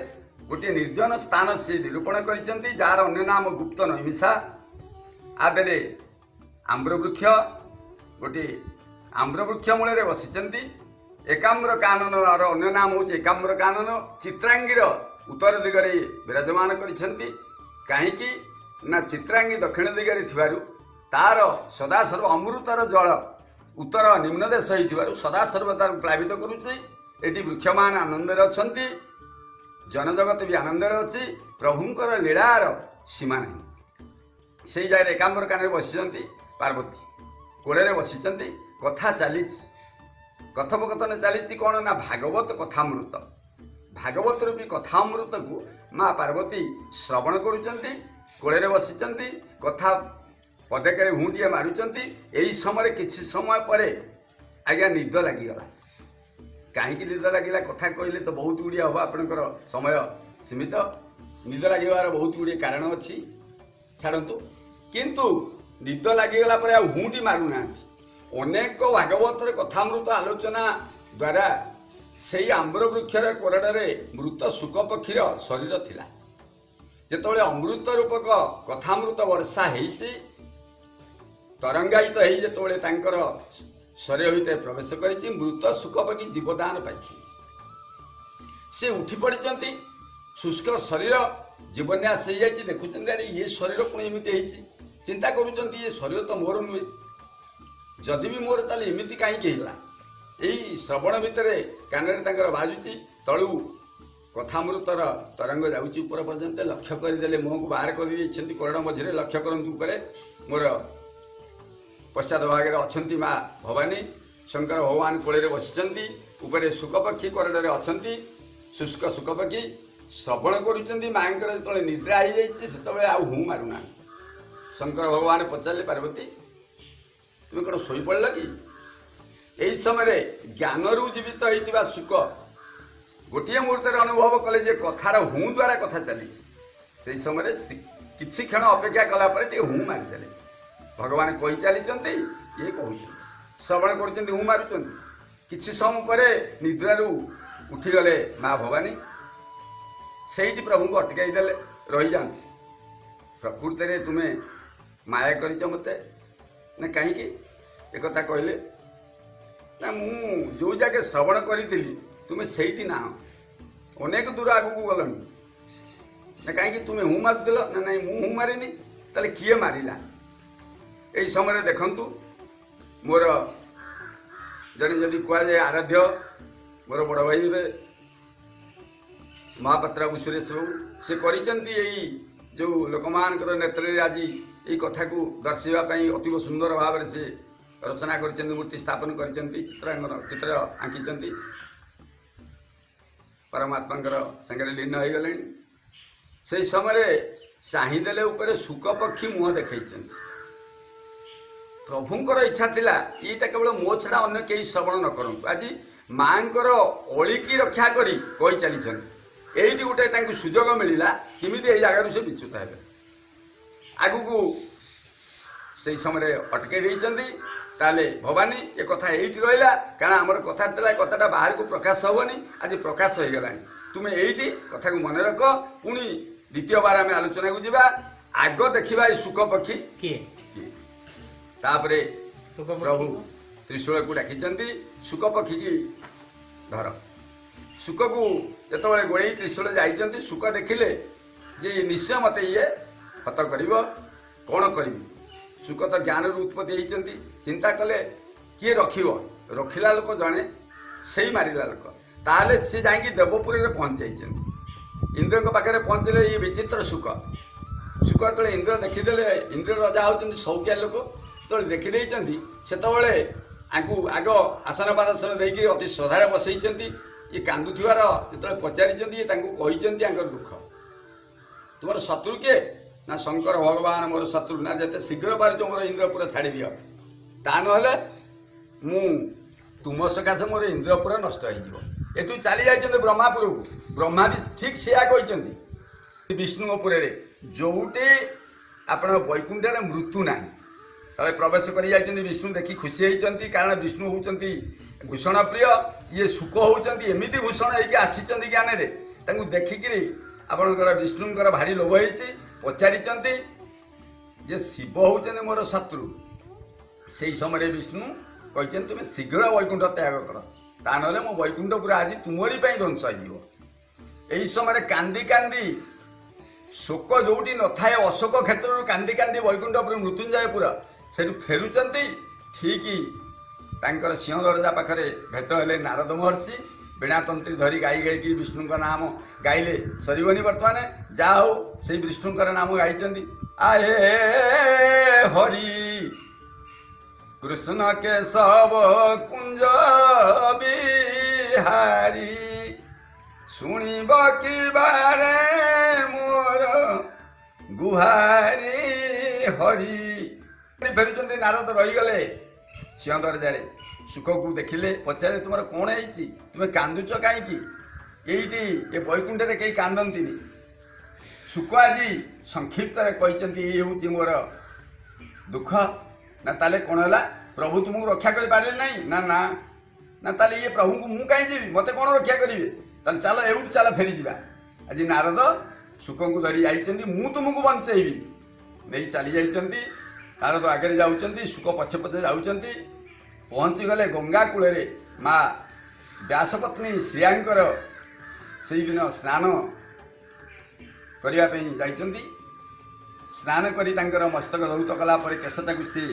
ଗୋଟିଏ ନିର୍ଜନ ସ୍ଥାନ ସେ ନିରୂପଣ କରିଛନ୍ତି ଯାହାର ଅନ୍ୟ ନାମ ଗୁପ୍ତ ନୈମିଷା। ଆଦେରେ ଆମ୍ରବୃକ୍ଷ ଗୋଟିଏ ଆମ୍ରବୃକ୍ଷ ମୂଳରେ ବସିଛନ୍ତି। ଏକାମ୍ର କାନନର ଅନ୍ୟ ନାମ ହେଉଛି ଏକାମ୍ର କାନନ। ଚିତ୍ରାଙ୍ଗୀର ଉତ୍ତର ଦିଗରେ ବିରାଜମାନ କରିଛନ୍ତି। କାହିଁକି? ନା ଚିତ୍ରାଙ୍ଗୀ ଦକ୍ଷିଣ ଦିଗରେ ଥିବାରୁ ତାର ସଦାସର୍ବ ଅମୃତର ଜଳ ଉତ୍ତର ନିମ୍ନ ଦେଶ ହେଇଥିବାରୁ ସଦାସର୍ବ ତାକୁ ପ୍ଲାବିତ କରୁଛି। ଏଠି ବୃକ୍ଷମାନ ଆନନ୍ଦରେ ଅଛନ୍ତି। ଜନଜଗତ ବି ଆନନ୍ଦରେ ଅଛି। ପ୍ରଭୁଙ୍କର ଲୀଳାର ସୀମା ନାହିଁ। ସେଇ ଜାଗାରେ ଏକାମ୍ବର କାନରେ ବସିଛନ୍ତି ପାର୍ବତୀ। କୋଳରେ ବସିଛନ୍ତି। କଥା ଚାଲିଛି। କଥୋପକଥନ ଚାଲିଛି କ'ଣ ନା ଭାଗବତ କଥାମୃତ। ଭାଗବତ ରୂପୀ କଥାମୃତକୁ ମା ପାର୍ବତୀ ଶ୍ରବଣ କରୁଛନ୍ତି। କୋଳରେ ବସିଛନ୍ତି। କଥା ପଦେକରେ ହୁଁଟିଏ ମାରୁଛନ୍ତି। ଏହି ସମୟରେ କିଛି ସମୟ ପରେ ଆଜ୍ଞା ନିଦ ଲାଗିଗଲା। କାହିଁକି ନିଦ ଲାଗିଲା କଥା କହିଲେ ତ ବହୁତ ଗୁଡ଼ିଏ ହେବ ଆପଣଙ୍କର ସମୟ ସୀମିତ। ନିଦ ଲାଗିବାର ବହୁତ ଗୁଡ଼ିଏ କାରଣ ଅଛି। ଛାଡ଼ନ୍ତୁ। କିନ୍ତୁ ନିଦ ଲାଗିଗଲା ପରେ ଆଉ ହୁଁଟି ମାରୁନାହାନ୍ତି। ଅନେକ ଭାଗବତର କଥାମୃତ ଆଲୋଚନା ଦ୍ୱାରା ସେଇ ଆମ୍ର ବୃକ୍ଷର କୋରଡ଼ରେ ମୃତ ଶୁକ ପକ୍ଷୀର ଶରୀର ଥିଲା। ଯେତେବେଳେ ଅମୃତ ରୂପକ କଥାମୃତ ବର୍ଷା ହେଇଛି ତରଙ୍ଗାୟିତ ହେଇ ଯେତେବେଳେ ତାଙ୍କର ଶରୀର ଭିତରେ ପ୍ରବେଶ କରିଛି ମୃତ ଶୁକ ପକ୍ଷୀ ଜୀବଦାନ ପାଇଛି। ସେ ଉଠି ପଡ଼ିଛନ୍ତି ଶୁଷ୍କ ଶରୀର ଜୀବନ୍ୟାସ ହେଇଯାଇଛି ଦେଖୁଛନ୍ତି ଆରେ ଇଏ ଶରୀର ପୁଣି ଏମିତି ହେଇଛି? ଚିନ୍ତା କରୁଛନ୍ତି ଇଏ ଶରୀର ତ ମୋର ନୁହେଁ। ଯଦି ବି ମୋର ତାହେଲେ ଏମିତି କାହିଁକି ହେଲା? ଏଇ ଶ୍ରବଣ ଭିତରେ କାନରେ ତାଙ୍କର ବାଜୁଛି ତଳୁ କଥାମୃତର ତରଙ୍ଗ ଯାଉଛି ଉପର ପର୍ଯ୍ୟନ୍ତ ଲକ୍ଷ୍ୟ କରିଦେଲେ ମୁହଁକୁ ବାହାର କରିଦେଇଛନ୍ତି କୋରଡ଼ ମଝିରେ ଲକ୍ଷ୍ୟ କରନ୍ତୁ ଉପରେ ମୋର ପଶ୍ଚାତ ଭାଗରେ ଅଛନ୍ତି ମା ଭବାନୀ ଶଙ୍କର ଭଗବାନ କୋଳରେ ବସିଛନ୍ତି ଉପରେ ଶୁକପକ୍ଷୀ କୋରଡ଼ରେ ଅଛନ୍ତି ଶୁଷ୍କ ଶୁକପକ୍ଷୀ ଶ୍ରବଣ କରୁଛନ୍ତି ମାଙ୍କର ଯେତେବେଳେ ନିଦ୍ରା ହେଇଯାଇଛି ସେତେବେଳେ ଆଉ ହୁଁ ମାରୁନାହାନ୍ତି। ଶଙ୍କର ଭଗବାନ ପଚାରିଲେ ପାର୍ବତୀ ତୁମେ କ'ଣ ଶୋଇପଡ଼ିଲ କି? ଏହି ସମୟରେ ଜ୍ଞାନରୁ ଜୀବିତ ହେଇଥିବା ଶୁକ ଗୋଟିଏ ମୁହୂର୍ତ୍ତରେ ଅନୁଭବ କଲେ ଯେ କଥାର ହୁଁ ଦ୍ୱାରା କଥା ଚାଲିଛି। ସେହି ସମୟରେ କିଛି କ୍ଷଣ ଅପେକ୍ଷା କଲା ପରେ ଟିକେ ହୁଁ ମାରିଦେଲେ। ଭଗବାନ କହି ଚାଲିଛନ୍ତି ଇଏ କହୁଛନ୍ତି ଶ୍ରବଣ କରୁଛନ୍ତି ହୁଁ ମାରୁଛନ୍ତି କିଛି ସମୟ ପରେ ନିଦ୍ରାରୁ ଉଠିଗଲେ ମା ଭବାନୀ। ସେଇଠି ପ୍ରଭୁଙ୍କୁ ଅଟକାଇ ଦେଲେ ରହିଯାଆନ୍ତୁ। ପ୍ରକୃତରେ ତୁମେ ମାୟା କରିଛ ମୋତେ ନା କାହିଁକି? ଏକଥା କହିଲେ ନା ମୁଁ ଯେଉଁ ଜାଗେ ଶ୍ରବଣ କରିଥିଲି ତୁମେ ସେଇଠି ନାହଁ। ଅନେକ ଦୂର ଆଗକୁ ଗଲଣି। ନା କାହିଁକି ତୁମେ ହୁଁ ମାରୁଥିଲ? ନା ନାଇଁ ମୁଁ ହୁଁ ମାରିନି? ତାହେଲେ କିଏ ମାରିଲା? ଏହି ସମୟରେ ଦେଖନ୍ତୁ ମୋର ଜଣେ ଯଦି କୁହାଯାଏ ଆରାଧ୍ୟ ମୋର ବଡ଼ ଭାଇ ହେବେ ମହାପାତ୍ର ବାବୁ ସୁରେଶ ବାବୁ ସେ କରିଛନ୍ତି ଏଇ ଯେଉଁ ଲୋକମାନଙ୍କର ନେତ୍ରରେ ଆଜି ଏଇ କଥାକୁ ଦର୍ଶାଇବା ପାଇଁ ଅତୀବ ସୁନ୍ଦର ଭାବରେ ସେ ରଚନା କରିଛନ୍ତି ମୂର୍ତ୍ତି ସ୍ଥାପନ କରିଛନ୍ତି ଚିତ୍ରାଙ୍କନ ଚିତ୍ର ଆଙ୍କିଛନ୍ତି। ପରମାତ୍ମାଙ୍କର ସାଙ୍ଗରେ ଲୀନ ହୋଇଗଲେଣି। ସେହି ସମୟରେ ଚାହିଁଦେଲେ ଉପରେ ଶୁକ ପକ୍ଷୀ ମୁହଁ ଦେଖେଇଛନ୍ତି। ପ୍ରଭୁଙ୍କର ଇଚ୍ଛା ଥିଲା ଏଇଟା କେବଳ ମୋ ଛଡ଼ା ଅନ୍ୟ କେହି ଶ୍ରବଣ ନ କରନ୍ତୁ। ଆଜି ମାଙ୍କର ଅଳିକି ରକ୍ଷା କରି କହି ଚାଲିଛନ୍ତି। ଏଇଠି ଗୋଟେ ତାଙ୍କୁ ସୁଯୋଗ ମିଳିଲା କେମିତି ଏଇ ଜାଗାରୁ ସେ ବିଚ୍ୟୁତ ହେବେ। ଆଗକୁ ସେଇ ସମୟରେ ଅଟକେଇ ଦେଇଛନ୍ତି। ତାହେଲେ ଭବାନୀ ଏ କଥା ଏଇଠି ରହିଲା। କାରଣ ଆମର କଥା ଥିଲା ଏ କଥାଟା ବାହାରକୁ ପ୍ରକାଶ ହେବନି। ଆଜି ପ୍ରକାଶ ହେଇଗଲାଣି। ତୁମେ ଏଇଠି କଥାକୁ ମନେ ରଖ। ପୁଣି ଦ୍ୱିତୀୟବାର ଆମେ ଆଲୋଚନାକୁ ଯିବା। ଆଗ ଦେଖିବା ଏଇ ଶୁକ ପକ୍ଷୀ କିଏ? ତାପରେ? ପ୍ରଭୁ ତ୍ରିଶୂଳକୁ ଡାକିଛନ୍ତି ଶୁକ ପକ୍ଷୀକି ଧର। ଶୁକକୁ ଯେତେବେଳେ ଗୋଳେଇ ତ୍ରିଶୂଳ ଯାଇଛନ୍ତି ଶୁକ ଦେଖିଲେ ଯେ ନିଶ୍ଚୟ ମୋତେ ଇଏ ହତ କରିବ କ'ଣ କରିବି? ଶୁକ ତ ଜ୍ଞାନରୁ ଉତ୍ପତ୍ତି ହେଇଛନ୍ତି ଚିନ୍ତା କଲେ କିଏ ରଖିବ? ରଖିଲା ଲୋକ ଜଣେ ସେଇ ମାରିଲା ଲୋକ। ତାହେଲେ ସେ ଯାଇକି ଦେବପୁରରେ ପହଞ୍ଚି ଯାଇଛନ୍ତି। ଇନ୍ଦ୍ରଙ୍କ ପାଖରେ ପହଞ୍ଚିଲେ ଇଏ ବିଚିତ୍ର ଶୁକ ଶୁକ ଯେତେବେଳେ ଇନ୍ଦ୍ର ଦେଖିଦେଲେ ଇନ୍ଦ୍ର ରଜା ହେଉଛନ୍ତି ସୌକିଆ ଲୋକ ଯେତେବେଳେ ଦେଖିଦେଇଛନ୍ତି ସେତେବେଳେ ଆଙ୍କୁ ଆଗ ଆସନ ପାଦାସନ ଦେଇକି ଅତି ଶ୍ରଦ୍ଧାରେ ବସେଇଛନ୍ତି ଇଏ କାନ୍ଦୁଥିବାର ଯେତେବେଳେ ପଚାରିଛନ୍ତି ତାଙ୍କୁ କହିଛନ୍ତି ଆଙ୍କର ଦୁଃଖ। ତୁମର ଶତ୍ରୁ କିଏ? ନା ଶଙ୍କର ଭଗବାନ ମୋର ଶତ୍ରୁ ନା ଯେତେ ଶୀଘ୍ର ପାରୁଛ ମୋର ଇନ୍ଦ୍ରପୁର ଛାଡ଼ିଦିଅ ତା ନହେଲେ ମୁଁ ତୁମ ସକାଶେ ମୋର ଇନ୍ଦ୍ରପୁର ନଷ୍ଟ ହେଇଯିବ। ଏଠୁ ଚାଲି ଯାଇଛନ୍ତି ବ୍ରହ୍ମାପୁରକୁ। ବ୍ରହ୍ମା ବି ଠିକ୍ ସେୟା କହିଛନ୍ତି। ବିଷ୍ଣୁଙ୍କ ପୁରରେ ଯୋଉଠି ଆପଣ ବୈକୁଣ୍ଠରେ ମୃତ୍ୟୁ ନାହିଁ ତଳେ ପ୍ରବେଶ କରି ଯାଇଛନ୍ତି ବିଷ୍ଣୁ ଦେଖି ଖୁସି ହେଇଛନ୍ତି କାରଣ ବିଷ୍ଣୁ ହେଉଛନ୍ତି ଭୂଷଣ ପ୍ରିୟ ଇଏ ସୁଖ ହେଉଛନ୍ତି ଏମିତି ଭୂଷଣ ହେଇକି ଆସିଛନ୍ତି ଜ୍ଞାନରେ। ତାଙ୍କୁ ଦେଖିକିରି ଆପଣଙ୍କର ବିଷ୍ଣୁଙ୍କର ଭାରି ଲୋଭ ହେଇଛି ପଚାରିଛନ୍ତି ଯେ ଶିବ ହେଉଛନ୍ତି ମୋର ଶତ୍ରୁ। ସେଇ ସମୟରେ ବିଷ୍ଣୁ କହିଛନ୍ତି ତୁମେ ଶୀଘ୍ର ବୈକୁଣ୍ଠ ତ୍ୟାଗ କର। ତା ନହେଲେ ମୋ ବୈକୁଣ୍ଠ ପୁରା ଆଜି ତୁମରି ପାଇଁ ଧ୍ୱଂସ ହେଇଯିବ। ଏହି ସମୟରେ କାନ୍ଦି କାନ୍ଦି ଶୋକ ଯୋଉଠି ନଥାଏ ଅଶୋକ କ୍ଷେତ୍ରରୁ କାନ୍ଦି କାନ୍ଦି ବୈକୁଣ୍ଠ ଉପରେ ମୃତ୍ୟୁଞ୍ଜୟ ପୁର। ସେଠୁ ଫେରୁଛନ୍ତି ଠିକ ତାଙ୍କର ସିଂହଦରଜା ପାଖରେ ଭେଟ ହେଲେ ନାରଦ ମହର୍ଷି ବୀଣାତନ୍ତ୍ରୀ ଧରି ଗାଇ ଗାଇକି ବିଷ୍ଣୁଙ୍କ ନାମ ଗାଇଲେ ସରିବନି ବର୍ତ୍ତମାନ। ଯାହା ହଉ ସେଇ ବିଷ୍ଣୁଙ୍କର ନାମ ଗାଇଛନ୍ତି। ଆଏ ହରି କୃଷ୍ଣ କେଶବ କୁଞ୍ଜ ବିହାରି ଶୁଣିବ କି ବାରେ ମୋର ଗୁହାରି ହରି। ଫେରୁଛନ୍ତି ନାରଦ ରହିଗଲେ। ସିଂହ ଦରଜାରେ। ସୁଖକୁ ଦେଖିଲେ ପଚାରେ ତୁମର କ'ଣ ହେଇଛି? ତୁମେ କାନ୍ଦୁଛ କାହିଁକି? ଏଇଠି ଏ ବୈକୁଣ୍ଠରେ କେହି କାନ୍ଦନ୍ତିନି। ସୁଖ ଆଜି ସଂକ୍ଷିପ୍ତରେ କହିଛନ୍ତି ଏଇ ହେଉଛି ମୋର ଦୁଃଖ। ନା ତାହେଲେ କ'ଣ ହେଲା? ପ୍ରଭୁ ତୁମକୁ ରକ୍ଷା କରିପାରିଲେ ନାହିଁ? ନା ନା। ନା ତାହେଲେ ଇଏ ପ୍ରଭୁଙ୍କୁ ମୁଁ କାହିଁ ଯିବି ମୋତେ କ'ଣ ରକ୍ଷା କରିବେ? ତାହେଲେ ଚାଲ ଏଉଠୁ ଚାଲ ଫେରିଯିବା। ଆଜି ନାରଦ ଶୁକଙ୍କୁ ଧରି ଯାଇଛନ୍ତି ମୁଁ ତୁମକୁ ବଞ୍ଚେଇବି। ନେଇ ଚାଲି ଯାଇଛନ୍ତି। ନାରଦ ଆଗରେ ଯାଉଛନ୍ତି ଶୁକ ପଛେ ପଛେ ଯାଉଛନ୍ତି। ପହଞ୍ଚିଗଲେ ଗଙ୍ଗା କୂଳରେ ମା ବ୍ୟାସପତ୍ନୀ ଶ୍ରୀୟାଙ୍କର ସେଇଦିନ ସ୍ନାନ କରିବା ପାଇଁ ଯାଇଛନ୍ତି। ସ୍ନାନ କରି ତାଙ୍କର ମସ୍ତକ ଧୌତ କଲା ପରେ କେଶଟାକୁ ସେ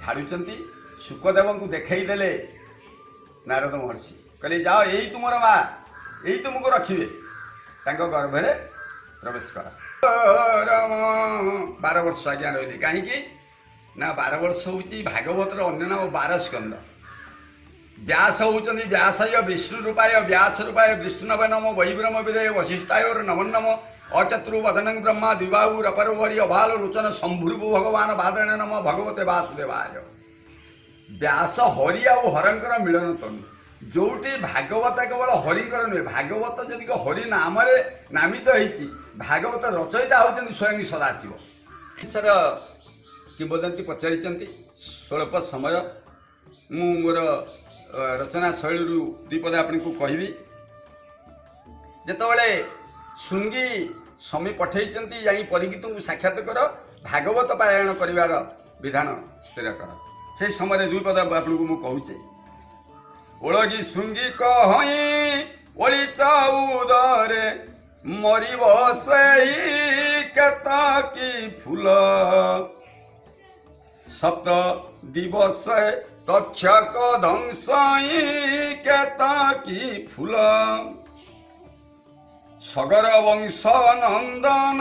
ଝାଡ଼ୁଛନ୍ତି। ଶୁକଦେବଙ୍କୁ ଦେଖେଇ ଦେଲେ ନାରଦ ମହର୍ଷି। କହିଲେ ଯାଅ ଏଇ ତୁମର ମା ଏଇ ତୁମକୁ ରଖିବେ। ତାଙ୍କ ଗର୍ଭରେ ପ୍ରବେଶ କର। ବାର ବର୍ଷ ଆଜ୍ଞା ରହିଲେ। କାହିଁକି? ନା ବାର ବର୍ଷ ହେଉଛି ଭାଗବତର ଅନ୍ୟ ନାମ ବାର ସ୍କନ୍ଦ ବ୍ୟାସ ହେଉଛନ୍ତି ବ୍ୟାସାୟ ବିଷ୍ଣୁ ରୂପାୟ ବ୍ୟାସ ରୂପାୟ ବିଷ୍ଣୁନବ ନମ ବୈବ୍ରମ ବିଦୟ ବଶିଷ୍ଠାୟର ନମ ନମ ଅଚତୁର୍ ବଦନଂ ବ୍ରହ୍ମା ଦ୍ୱିବାହୁ ରପରବରି ଅଭାଲ ଲୋଚନ ସମ୍ଭୁର୍ଭୁ ଭଗବାନ ବାଦଣ ନମ ଭଗବତେ ବାସୁଦେବାୟ। ବ୍ୟାସ ହରି ଆଉ ହରଙ୍କର ମିଳନ ତନୁ ଯୋଉଠି ଭାଗବତ କେବଳ ହରିଙ୍କର ନୁହେଁ ଭାଗବତ ଯଦି ହରି ନାମରେ ନାମିତ ହେଇଛି ଭାଗବତ ରଚୟିତା ହେଉଛନ୍ତି ସ୍ୱୟଂ ସଦାଶିବ। ଈଶ୍ୱର କିମ୍ବଦନ୍ତୀ ପଚାରିଛନ୍ତି ସ୍ୱଳ୍ପ ସମୟ ମୁଁ ମୋର ଅ, ରଚନା ଶୈଳୀରୁ ଦୁଇ ପଦ ଆପଣଙ୍କୁ କହିବି। ଯେତେବେଳେ ଶୃଙ୍ଗୀ ସ୍ୱାମୀ ପଠେଇଛନ୍ତି ଯାଇ ପରିଗୀତଙ୍କୁ ସାକ୍ଷାତ କର ଭାଗବତ ପାରାୟଣ କରିବାର ବିଧାନ ସ୍ଥିର କର। ସେହି ସମୟରେ ଦୁଇ ପଦ ଆପଣଙ୍କୁ ମୁଁ କହୁଛି। ଓଳଗି ଶୃଙ୍ଗୀ କହଇଁ ଓଳି ଚଉଦରେ ମରିବ ସେଇ କେତକି ଫୁଲ? সপ্ত দিবসে তক্ষক ধ্বংসই কেতকি ফুল সগর বংশ নন্দন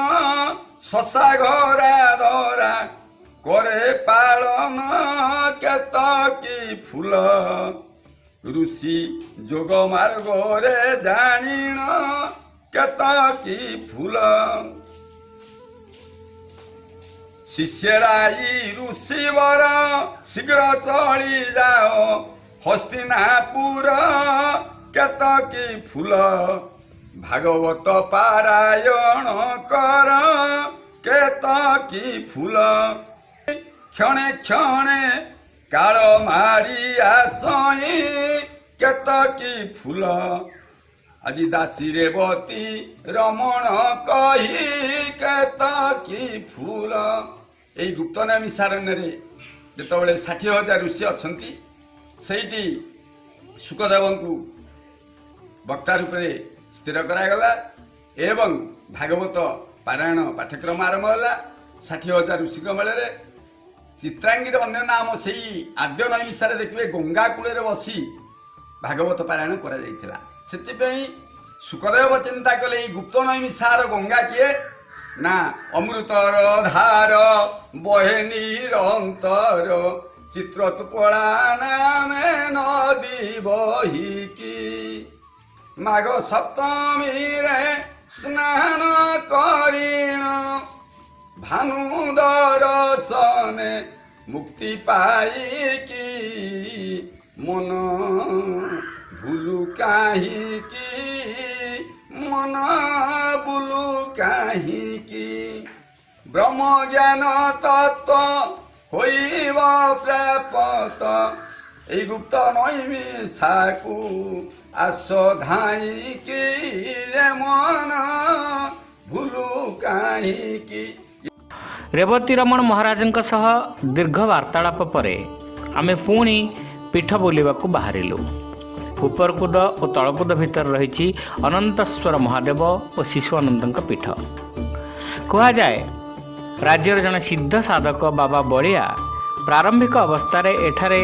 শশা ঘরা ধরা করে পালন কেতকি ফুল ঋষি যোগ মার্গরে জানিণ কেতকি ফুল ଶିଷ୍ୟରାଇ ଋଷିବର ଶୀଘ୍ର ଚଳି ଯାଅ ହସ୍ତିନାପୁର କେତକି ଫୁଲ ଭାଗବତ ପାରାୟଣ କର କେତକି ଫୁଲ କ୍ଷଣେ କ୍ଷଣେ କାଳ ମାରି ଆସଇ କେତକି ଫୁଲ ଆଜି ଦାସୀ ରେବତୀ ରମଣ କହି କେତକି ଫୁଲ ଏଇ ଗୁପ୍ତନାମୀ ସାରଣ୍ୟରେ ଯେତେବେଳେ ଷାଠିଏ ହଜାର ଋଷି ଅଛନ୍ତି ସେଇଠି ସୁକଦେବଙ୍କୁ ବକ୍ତା ରୂପରେ ସ୍ଥିର କରାଗଲା ଏବଂ ଭାଗବତ ପାରାୟଣ ପାଠ୍ୟକ୍ରମ ଆରମ୍ଭ ହେଲା ଷାଠିଏ ହଜାର ଋଷିଙ୍କ ମେଳରେ ଚିତ୍ରାଙ୍ଗୀର ଅନ୍ୟ ନାମ ସେଇ ଆଦ୍ୟ ନୈମିଷାରେ ଦେଖିବେ ଗଙ୍ଗା କୂଳରେ ବସି ଭାଗବତ ପାରାୟଣ କରାଯାଇଥିଲା ସେଥିପାଇଁ ସୁକଦେବ ଚିନ୍ତା କଲେ ଏଇ ଗୁପ୍ତ ନୈମିଷାର ଗଙ୍ଗା କିଏ না, অমৃতর ধার, বহে নিরন্তর চিত্রৎপড়া নামে নদী বহিকি মাঘ সপ্তমীরে স্নান করিণ ভানু দরসনে মুক্তি পাইকি মন ভুলু কাহিকি କାହିଁକି ମନ ବୁଲୁ କାହିଁକି ବ୍ରହ୍ମ ଜ୍ଞାନ ତତ୍ତ୍ୱ ହୋଇବ ପ୍ରାପତ এই গুপ্ত নৈমিষাকু আস ধাইকি রে মন ভুলু কাহিকি ରେବତୀ ରମଣ ମହାରାଜଙ୍କ ସହ ଦୀର୍ଘ ବାର୍ତ୍ତାଳାପ ପରେ ଆମେ ପୁଣି ପୀଠ ବୁଲିବାକୁ ବାହାରିଲୁ ଉପରକୁଦ ଓ ତଳକୁଦ ଭିତରେ ରହିଛି ଅନନ୍ତଶ୍ୱର ମହାଦେବ ଓ ଶିଶୁ ଅନନ୍ତଙ୍କ ପୀଠ। କୁହାଯାଏ ରାଜ୍ୟର ଜଣେ ସିଦ୍ଧ ସାଧକ ବାବା ବଳିଆ ପ୍ରାରମ୍ଭିକ ଅବସ୍ଥାରେ ଏଠାରେ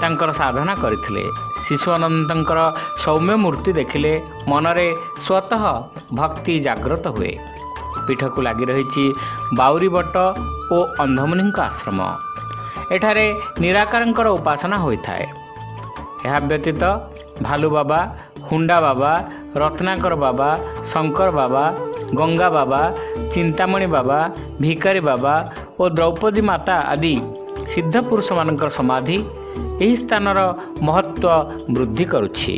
ତାଙ୍କର ସାଧନା କରିଥିଲେ। ଶିଶୁ ଅନନ୍ତଙ୍କର ସୌମ୍ୟ ମୂର୍ତ୍ତି ଦେଖିଲେ ମନରେ ସ୍ୱତଃ ଭକ୍ତି ଜାଗ୍ରତ ହୁଏ। ପୀଠକୁ ଲାଗି ରହିଛି ବାଉରୀ ବଟ ଓ ଅନ୍ଧମୁନିଙ୍କ ଆଶ୍ରମ। ଏଠାରେ ନିରାକାରଙ୍କର ଉପାସନା ହୋଇଥାଏ। ଏହା ବ୍ୟତୀତ ଭାଲୁ ବାବା ହୁଣ୍ଡା ବାବା ରତ୍ନାକର ବାବା ଶଙ୍କର ବାବା ଗଙ୍ଗା ବାବା ଚିନ୍ତାମଣି ବାବା ଭିକାରୀ ବାବା ଓ ଦ୍ରୌପଦୀ ମାତା ଆଦି ସିଦ୍ଧ ପୁରୁଷମାନଙ୍କର ସମାଧି ଏହି ସ୍ଥାନର ମହତ୍ତ୍ୱ ବୃଦ୍ଧି କରୁଛି।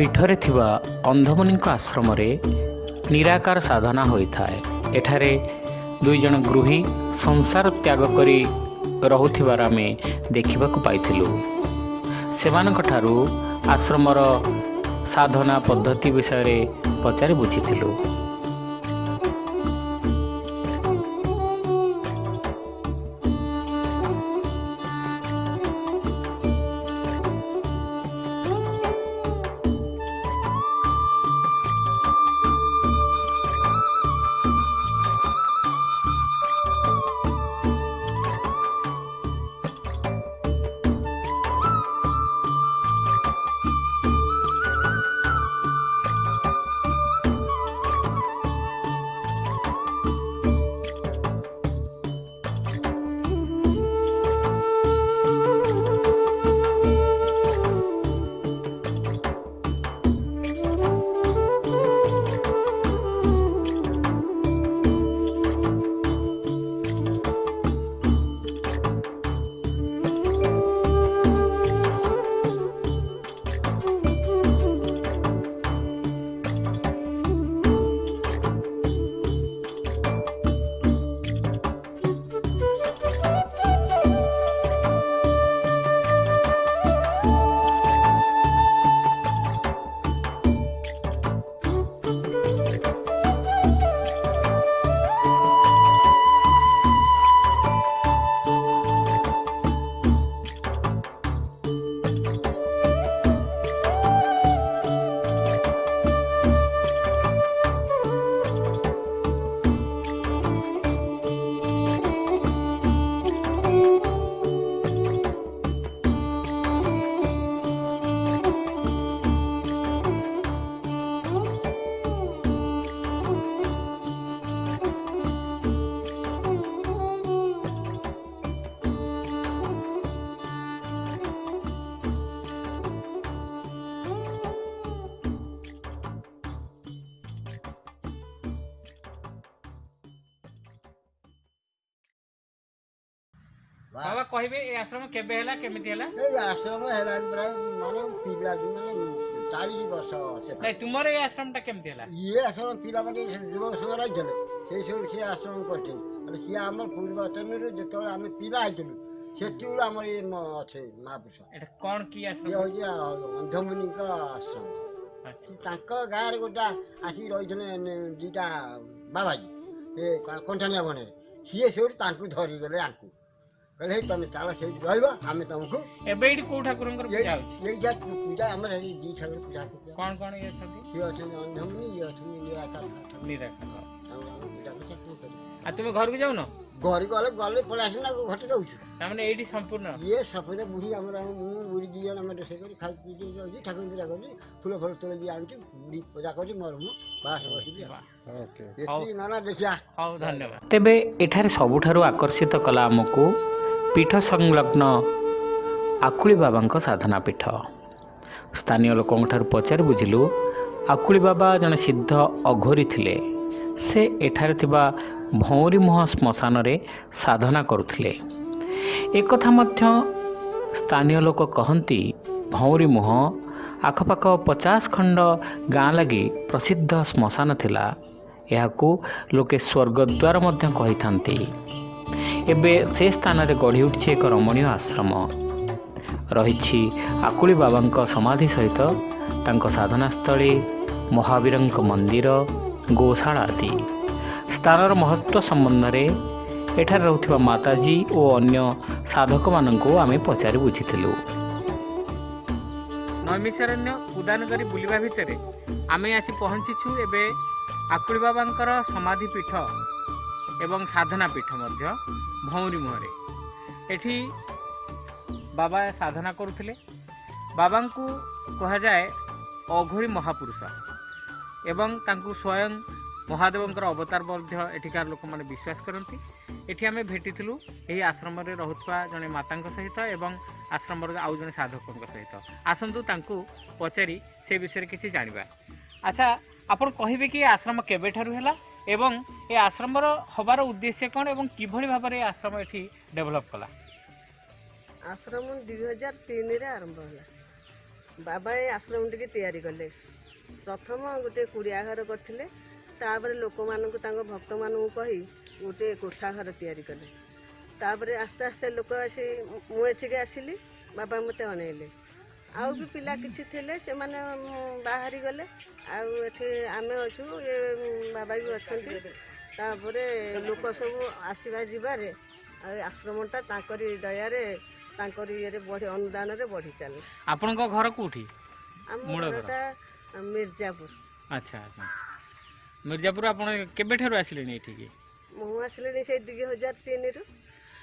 ପୀଠରେ ଥିବା ଅନ୍ଧମୁନିଙ୍କ ଆଶ୍ରମରେ ନିରାକାର ସାଧନା ହୋଇଥାଏ। ଏଠାରେ ଦୁଇ ଜଣ ଗୃହୀ ସଂସାର ତ୍ୟାଗ କରି ରହୁଥିବାର ଆମେ ଦେଖିବାକୁ ପାଇଥିଲୁ। ସେମାନଙ୍କଠାରୁ ଆଶ୍ରମର ସାଧନା ପଦ୍ଧତି ବିଷୟରେ ପଚାରି ବୁଝିଥିଲୁ। କହିବେ ଏ ଆଶ୍ରମ କେବେ ହେଲା କେମିତି ହେଲା? ଏଇ ଆଶ୍ରମ ହେଲାଣି ପ୍ରାୟ ମାନେ ପିଲା ମାନେ ଚାଳିଶ ବର୍ଷ ସେଟା ନାଇଁ ତୁମର ଏ ଆଶ୍ରମଟା କେମିତି ହେଲା? ଇଏ ଆଶ୍ରମ ପିଲାମାନେ ଯୁବକ ସଂଘ ରହିଥିଲେ। ସେଇ ସବୁ ସିଏ ଆଶ୍ରମ କରିଛନ୍ତି ହେଲେ ସିଏ ଆମର ପୂର୍ବାଚନରୁ ଯେତେବେଳେ ଆମେ ପିଲା ହେଇଥିଲୁ ସେତେବେଳୁ ଆମର ଇଏ ମ- ଅଛି ମହାପୁରୁଷ। ଏଟା କ'ଣ କି ଇଏ ଆଶ୍ରମ ହେଉଛି ଆ- ଅନ୍ଧମୁନିଙ୍କ ଆଶ୍ରମ। ଆଚ୍ଛା। ତାଙ୍କ ଗାଁରେ ଗୋଟେ ଆସିକି ରହିଥିଲେ ନ- ଦିଟା ବାବାଜୀ। ଏ କ- କଣ୍ଟାଣିଆ ବଣରେ। ସିଏ ସେଇଠୁ ତାଙ୍କୁ ଧରିଗଲେ ଆଙ୍କୁ। କହିଲେ ହେଇ ତମେ ଚାଲ ସେଇଠି ରହିବ ଆମେ ତମକୁ ଏବେ ଏଇଠି କୋଉ ଠାକୁରଙ୍କର ପୂଜା ହଉଛି? ଏଇ ଯା ପୂଜା ଆମର ଏଇ ଦି ଠାକୁର ପୂଜା କରୁଛୁ କ'ଣ କ'ଣ ଇଏ ଅଛନ୍ତି? ସିଏ ଅଛନ୍ତି ଅନ୍ଧମୁନି ଇଏ ଅଛନ୍ତି ନିରାକାର। ଠାକୁର। ନିରାକାର। ଆଉ ଆମେ ପୂଜା କରୁଛୁ, କଣ କରିବୁ? ଆଉ ତୁମେ ଘରକୁ ଯାଉନ? ଘରେ ଗଲେ ଗଲେ ପଳେଇ ଆସିବୁ ନା ଘଟେ ରହୁଛୁ। ତାମାନେ ଏଇଠି ସମ୍ପୂର୍ଣ୍ଣ? ଇଏ ସଫରେ ବୁଢ଼ୀ ଆମର ଆମ ମୁଁ ବୁଢ଼ୀ ଦି ଜଣ ଆମେ ରୋଷେଇ କରି ଖାଇ ପିଇ ଦେଇ ରହୁଛି ଠାକୁର ପୂଜା କରୁଛି ଫୁଲ ଫୁଲ ତୋଳିକି ଆଣୁଛି ବୁଢ଼ୀ ପୂଜା କରୁଛି ମୋର ମୁଁ ବାସ ବସିକି ଆଉ। ଏତିକି ନନା ଦେଖିଆ। ହଉ ଧନ୍ୟବାଦ। ତେବେ ଏଠାରେ ସବୁଠାରୁ ଆକର୍ଷିତ କଲା ଆମକୁ ପୀଠ ସଂଲଗ୍ନ ଆକୁଳି ବାବାଙ୍କ ସାଧନା ପୀଠ। ସ୍ଥାନୀୟ ଲୋକଙ୍କଠାରୁ ପଚାରି ବୁଝିଲୁ ଆକୁଳି ବାବା ଜଣେ ସିଦ୍ଧ ଅଘୋରୀ ଥିଲେ। ସେ ଏଠାରେ ଥିବା ଭଉଁରୀମୁହଁ ଶ୍ମଶାନରେ ସାଧନା କରୁଥିଲେ। ଏକଥା ମଧ୍ୟ ସ୍ଥାନୀୟ ଲୋକ କହନ୍ତି ଭଉଁରୀମୁହଁ ଆଖପାଖ ପଚାଶ ଖଣ୍ଡ ଗାଁ ଲାଗି ପ୍ରସିଦ୍ଧ ଶ୍ମଶାନ ଥିଲା। ଏହାକୁ ଲୋକେ ସ୍ୱର୍ଗଦ୍ୱାର ମଧ୍ୟ କହିଥାନ୍ତି। ଏବେ ସେ ସ୍ଥାନରେ ଗଢ଼ି ଉଠିଛି ଏକ ରମଣୀୟ ଆଶ୍ରମ। ରହିଛି ଆକୁଳି ବାବାଙ୍କ ସମାଧି ସହିତ ତାଙ୍କ ସାଧନାସ୍ଥଳୀ ମହାବୀରଙ୍କ ମନ୍ଦିର ଗୋଶାଳା ଆଦି। ସ୍ଥାନର ମହତ୍ତ୍ୱ ସମ୍ବନ୍ଧରେ ଏଠାରେ ରହୁଥିବା ମାତାଜୀ ଓ ଅନ୍ୟ ସାଧକମାନଙ୍କୁ ଆମେ ପଚାରି ବୁଝିଥିଲୁ। ନୈମିଷାରଣ୍ୟ ଉଦାନଗରୀ ବୁଲିବା ଭିତରେ ଆମେ ଆସି ପହଞ୍ଚିଛୁ ଏବେ ଆକୁଳି ବାବାଙ୍କର ସମାଧି ପୀଠ ଏବଂ ସାଧନା ପୀଠ ମଧ୍ୟ ଭଉଁରୀ ମୁହଁରେ ଏଠି ବାବା ସାଧନା କରୁଥିଲେ ବାବାଙ୍କୁ କୁହାଯାଏ ଅଘୋରୀ ମହାପୁରୁଷ ଏବଂ ତାଙ୍କୁ ସ୍ୱୟଂ ମହାଦେବଙ୍କର ଅବତାର ମଧ୍ୟ ଏଠିକାର ଲୋକମାନେ ବିଶ୍ୱାସ କରନ୍ତି। ଏଠି ଆମେ ଭେଟିଥିଲୁ ଏହି ଆଶ୍ରମରେ ରହୁଥିବା ଜଣେ ମାତାଙ୍କ ସହିତ ଏବଂ ଆଶ୍ରମର ଆଉ ଜଣେ ସାଧକଙ୍କ ସହିତ। ଆସନ୍ତୁ ତାଙ୍କୁ ପଚାରି ସେ ବିଷୟରେ କିଛି ଜାଣିବା। ଆଚ୍ଛା ଆପଣ କହିବେ କି ଏ ଆଶ୍ରମ କେବେଠାରୁ ହେଲା? এবং এই আশ্রমর হবার উদ্দেশ্য কোণ এবং কীভাবে ভাবে এই আশ্রম এটি ডেভেলপ কলা আশ্রম দুই হাজার তিনরে আরম্ভ হল বাবা এই আশ্রমটিকে তৈরি কলে প্রথম গোটে কুড়িয়া ঘর করলে তাপরে লোক মানুষ তাঙ্ক ভক্ত মানুষ কই গোটে কোঠা ঘর তৈরি কলে তাপরে আস্তে আস্তে লোক আসি মু এঠিকে আসিলি বাবা মতো অনাইলে ଆଉ ବି ପିଲା କିଛି ଥିଲେ ସେମାନେ ଉଁ, ବାହାରି ଗଲେ ଆଉ ଏଠି ଆମେ ଅଛୁ ଏ ଉଁ, ବାବା ବି ଅଛନ୍ତି। ତାପରେ ଲୋକ ସବୁ ଆସିବା ଯିବାରେ ଆଉ ଏ ଆଶ୍ରମଟା ତାଙ୍କରି ଦୟାରେ ତାଙ୍କରି ଇଏରେ ବଢ଼ି ଅନୁଦାନରେ ବଢ଼ି ଚାଲେ ଆପଣଙ୍କ ଘର କେଉଁଠି? ଆମ ମୂଳ ଘର? ଘରଟା ମିର୍ଜାପୁର। ଆଚ୍ଛା ଆଚ୍ଛା। ମିର୍ଜାପୁର ଆପଣ କେବେଠାରୁ ଆସିଲେଣି ଏଠିକି? ମୁଁ ଆସିଲିଣି ସେଇ ଦୁଇ ହଜାର ତିନିରୁ।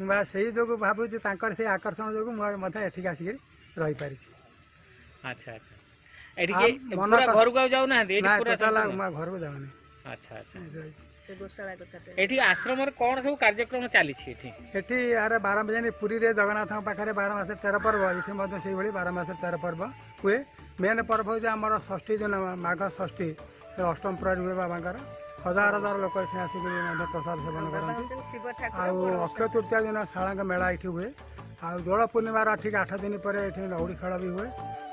ମୁଁ ବା ସେଇ ଯୋଗୁଁ ଭାବୁଛି ତାଙ୍କର ସେଇ ଆକର୍ଷଣ ଯୋଗୁଁ ମୁଁ ମଧ୍ୟ ଏଠିକି ଆସିକି ରହିପାରିଛି। ଆଚ୍ଛା ଆଚ୍ଛା। ଏଠିକି ଆଉ ମନ ପୁରା କ- ଘରକୁ ଆଉ ଯାଉନାହାନ୍ତି? ଏଠି ନା ପୁରା ଟୋଟାଲ ସମ୍ପୂର୍ଣ୍ଣ? ମୁଁ ଆଉ ଘରକୁ ଯାଉନି। ଆଚ୍ଛା ଆଚ୍ଛା। ସେ ଗୋଶାଳା କଥାଟେ। ଏଠି ଆଶ୍ରମରେ କ'ଣ ସବୁ କାର୍ଯ୍ୟକ୍ରମ ଚାଲିଛି ଏଠି? ଏଠି ଆରେ ବାର ଯେମିତି ପୁରୀରେ ଜଗନ୍ନାଥଙ୍କ ପାଖରେ ବାର ମାସରେ ତେର ପର୍ବ। ଏଠି ମଧ୍ୟ ସେଇଭଳି ବାର ମାସରେ ତେର ପର୍ବ ହୁଏ। ମେନ୍ ପର୍ବ ହେଉଛି ଆମର ଷଷ୍ଠୀ ଦିନ ମାଘ ଷଷ୍ଠୀ ସେ ଅଷ୍ଟମ ପ୍ରହରୀ ହୁଏ ବାବାଙ୍କର। ହଜାର ହଜାର ଲୋକ ଏଠି ଆସିକି ମଧ୍ୟ ପ୍ରସାଦ ସେବନ ବାବା କରନ୍ତି। ହଉଛନ୍ତି ଶିବ ଠାକୁର ଆଉ ବଡ଼ ଅକ୍ଷୟ ତୃତୀୟା ଦିନ ଶାଳାଙ୍କ ମେଳା ଏଠି ହୁଏ। ଆଉ ଦୋଳ ପୂର୍ଣ୍ଣିମାର ଠିକ୍ ଆଠ ଦିନ ପରେ ଏଠି ଲଉଡ଼ି ଖେଳ ବି ହୁଏ।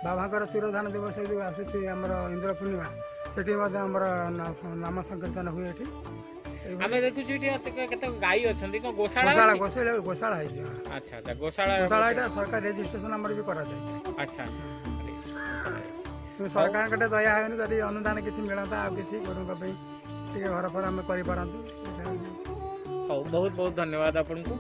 ବାବାଙ୍କର ତିରୋଧାନ ଦିବସ ଯେଉଁ ଆସୁଛି ଆମର ଇନ୍ଦ୍ର ପୂର୍ଣ୍ଣିମା ସେଠି ମଧ୍ୟ ଆମର ନା- ନାମ ସଂକୀର୍ତ୍ତନ ହୁଏ ଏଠି। ଆମେ ଦେଖୁଛୁ ଏଠି କେତେ- କେତେ ଗାଈ ଅଛନ୍ତି। କ'ଣ ଗୋଶାଳା ଗୋଶାଳା ଅଛି? ଗୋଶାଳା ଗୋଶାଳା ହେଇଛି ହଁ। ଆଚ୍ଛା ଆଚ୍ଛା ଗୋଶାଳା ଗୋଶାଳା ଏଇଟା ସରକାର ରେଜିଷ୍ଟ୍ରେସନ ଆମର ବି କରାଯାଏ। ଆଚ୍ଛା ଆଚ୍ଛା। କିନ୍ତୁ ସରକାରଙ୍କ ଟେ ଦୟା ହେଉନି ଯଦି ଅନୁଦାନ କିଛି ମିଳନ୍ତା ଆଉ କିଛି ଗରୁଙ୍କ ପାଇଁ ଟିକେ ଘର ଫର ଆମେ କରିପାରନ୍ତୁ ଏଇଟା ହଉଛି ହଉ ବହୁତ ବହୁତ ଧନ୍ୟବାଦ ଆପଣଙ୍କୁ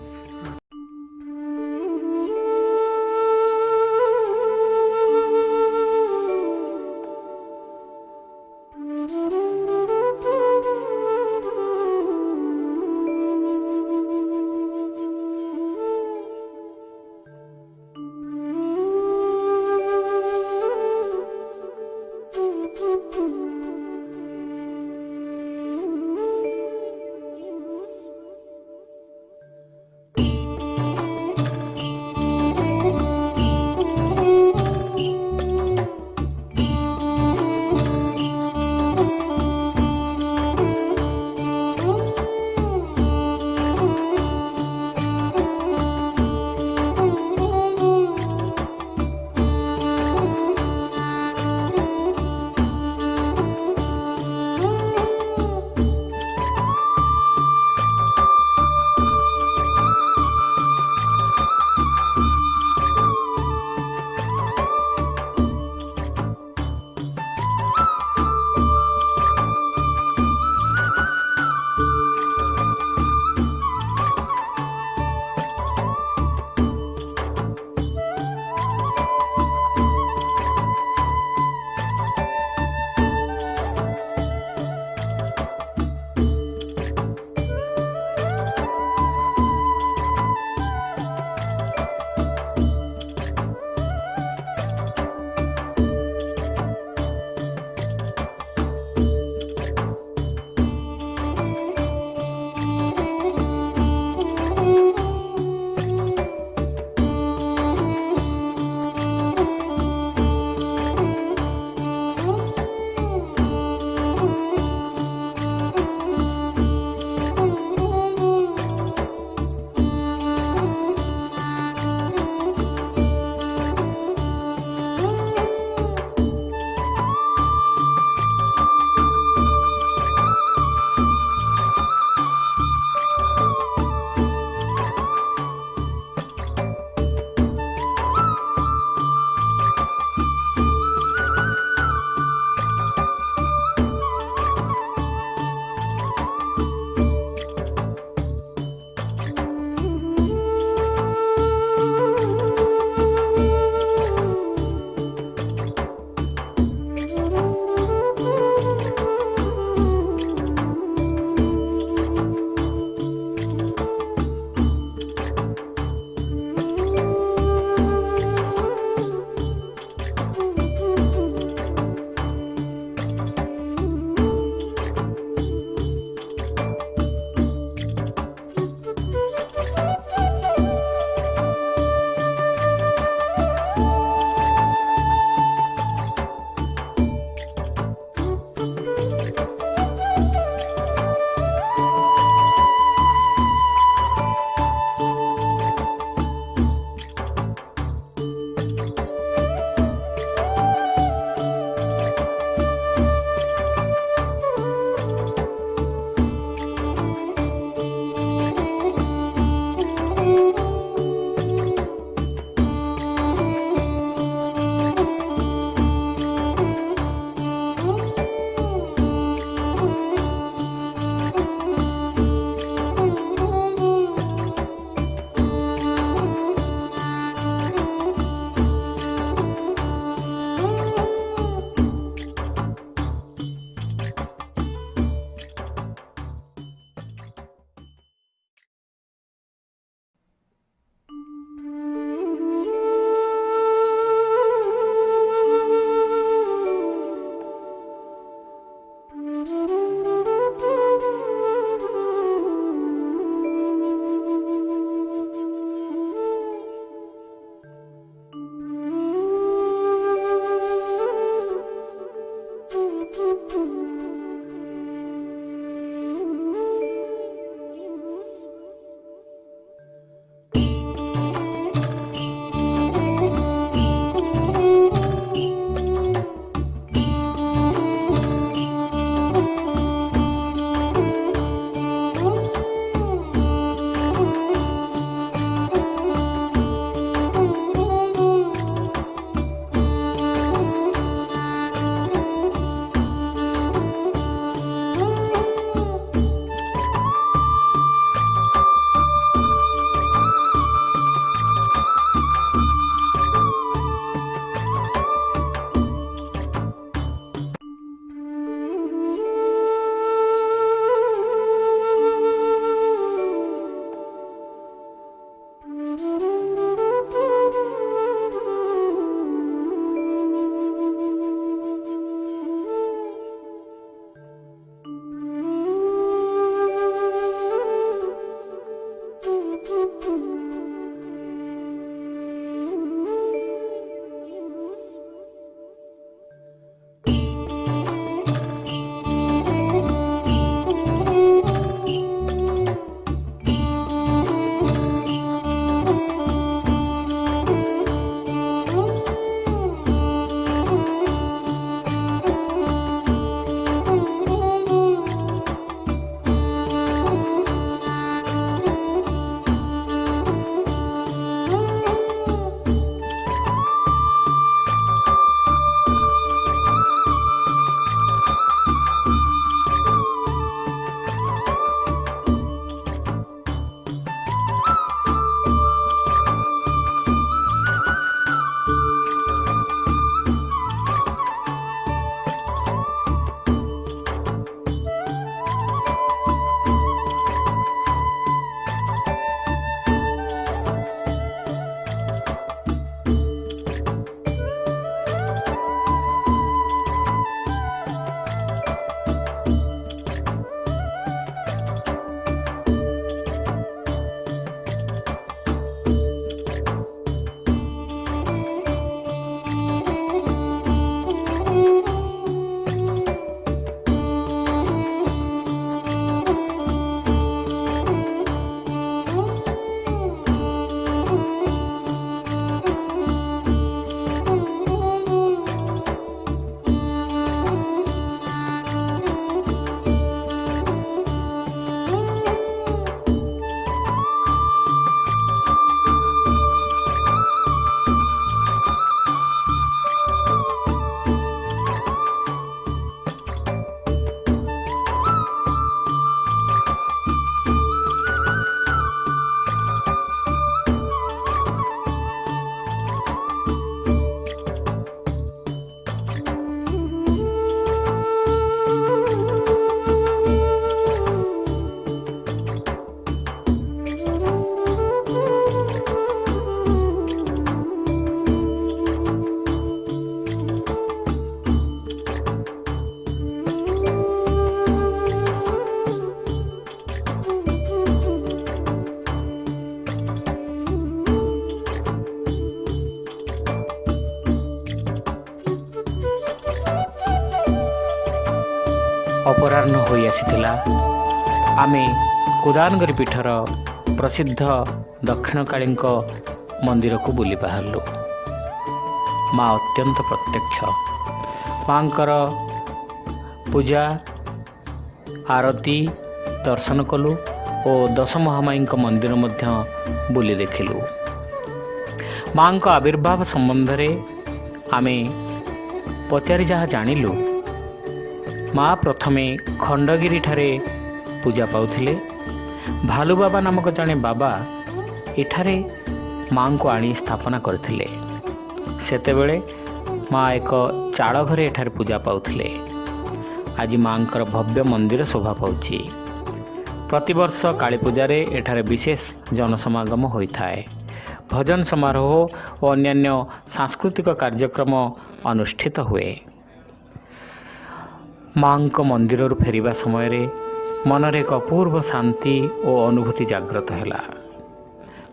ଆସିଥିଲା। ଆମେ କୁଦାନଗରି ପୀଠର ପ୍ରସିଦ୍ଧ ଦକ୍ଷିଣକାଳୀଙ୍କ ମନ୍ଦିରକୁ ବୁଲି ବାହାରିଲୁ। ମା ଅତ୍ୟନ୍ତ ପ୍ରତ୍ୟକ୍ଷ। ମାଙ୍କର ପୂଜା ଆରତୀ ଦର୍ଶନ କଲୁ ଓ ଦଶ ମହାମାଇଙ୍କ ମନ୍ଦିର ମଧ୍ୟ ବୁଲି ଦେଖିଲୁ। ମାଙ୍କ ଆବିର୍ଭାବ ସମ୍ବନ୍ଧରେ ଆମେ ପଚାରି ଯାହା ଜାଣିଲୁ ମା ପ୍ରଥମେ ଖଣ୍ଡଗିରିଠାରେ ପୂଜା ପାଉଥିଲେ। ଭାଲୁ ବାବା ନାମକ ଜଣେ ବାବା ଏଠାରେ ମାଙ୍କୁ ଆଣି ସ୍ଥାପନା କରିଥିଲେ। ସେତେବେଳେ ମା ଏକ ଚାଳ ଘରେ ଏଠାରେ ପୂଜା ପାଉଥିଲେ। ଆଜି ମାଙ୍କର ଭବ୍ୟ ମନ୍ଦିର ଶୋଭା ପାଉଛି। ପ୍ରତିବର୍ଷ କାଳୀପୂଜାରେ ଏଠାରେ ବିଶେଷ ଜନସମାଗମ ହୋଇଥାଏ। ଭଜନ ସମାରୋହ ଓ ଅନ୍ୟାନ୍ୟ ସାଂସ୍କୃତିକ କାର୍ଯ୍ୟକ୍ରମ ଅନୁଷ୍ଠିତ ହୁଏ। ମାଙ୍କ ମନ୍ଦିରରୁ ଫେରିବା ସମୟରେ ମନରେ ଏକ ଅପୂର୍ବ ଶାନ୍ତି ଓ ଅନୁଭୂତି ଜାଗ୍ରତ ହେଲା।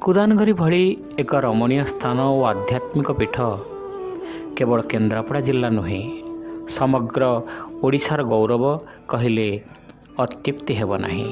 କୁଦାନଗରି ଭଳି ଏକ ରମଣୀୟ ସ୍ଥାନ ଓ ଆଧ୍ୟାତ୍ମିକ ପୀଠ କେବଳ କେନ୍ଦ୍ରାପଡ଼ା ଜିଲ୍ଲା ନୁହେଁ ସମଗ୍ର ଓଡ଼ିଶାର ଗୌରବ କହିଲେ ଅତ୍ୟୁକ୍ତି ହେବ ନାହିଁ।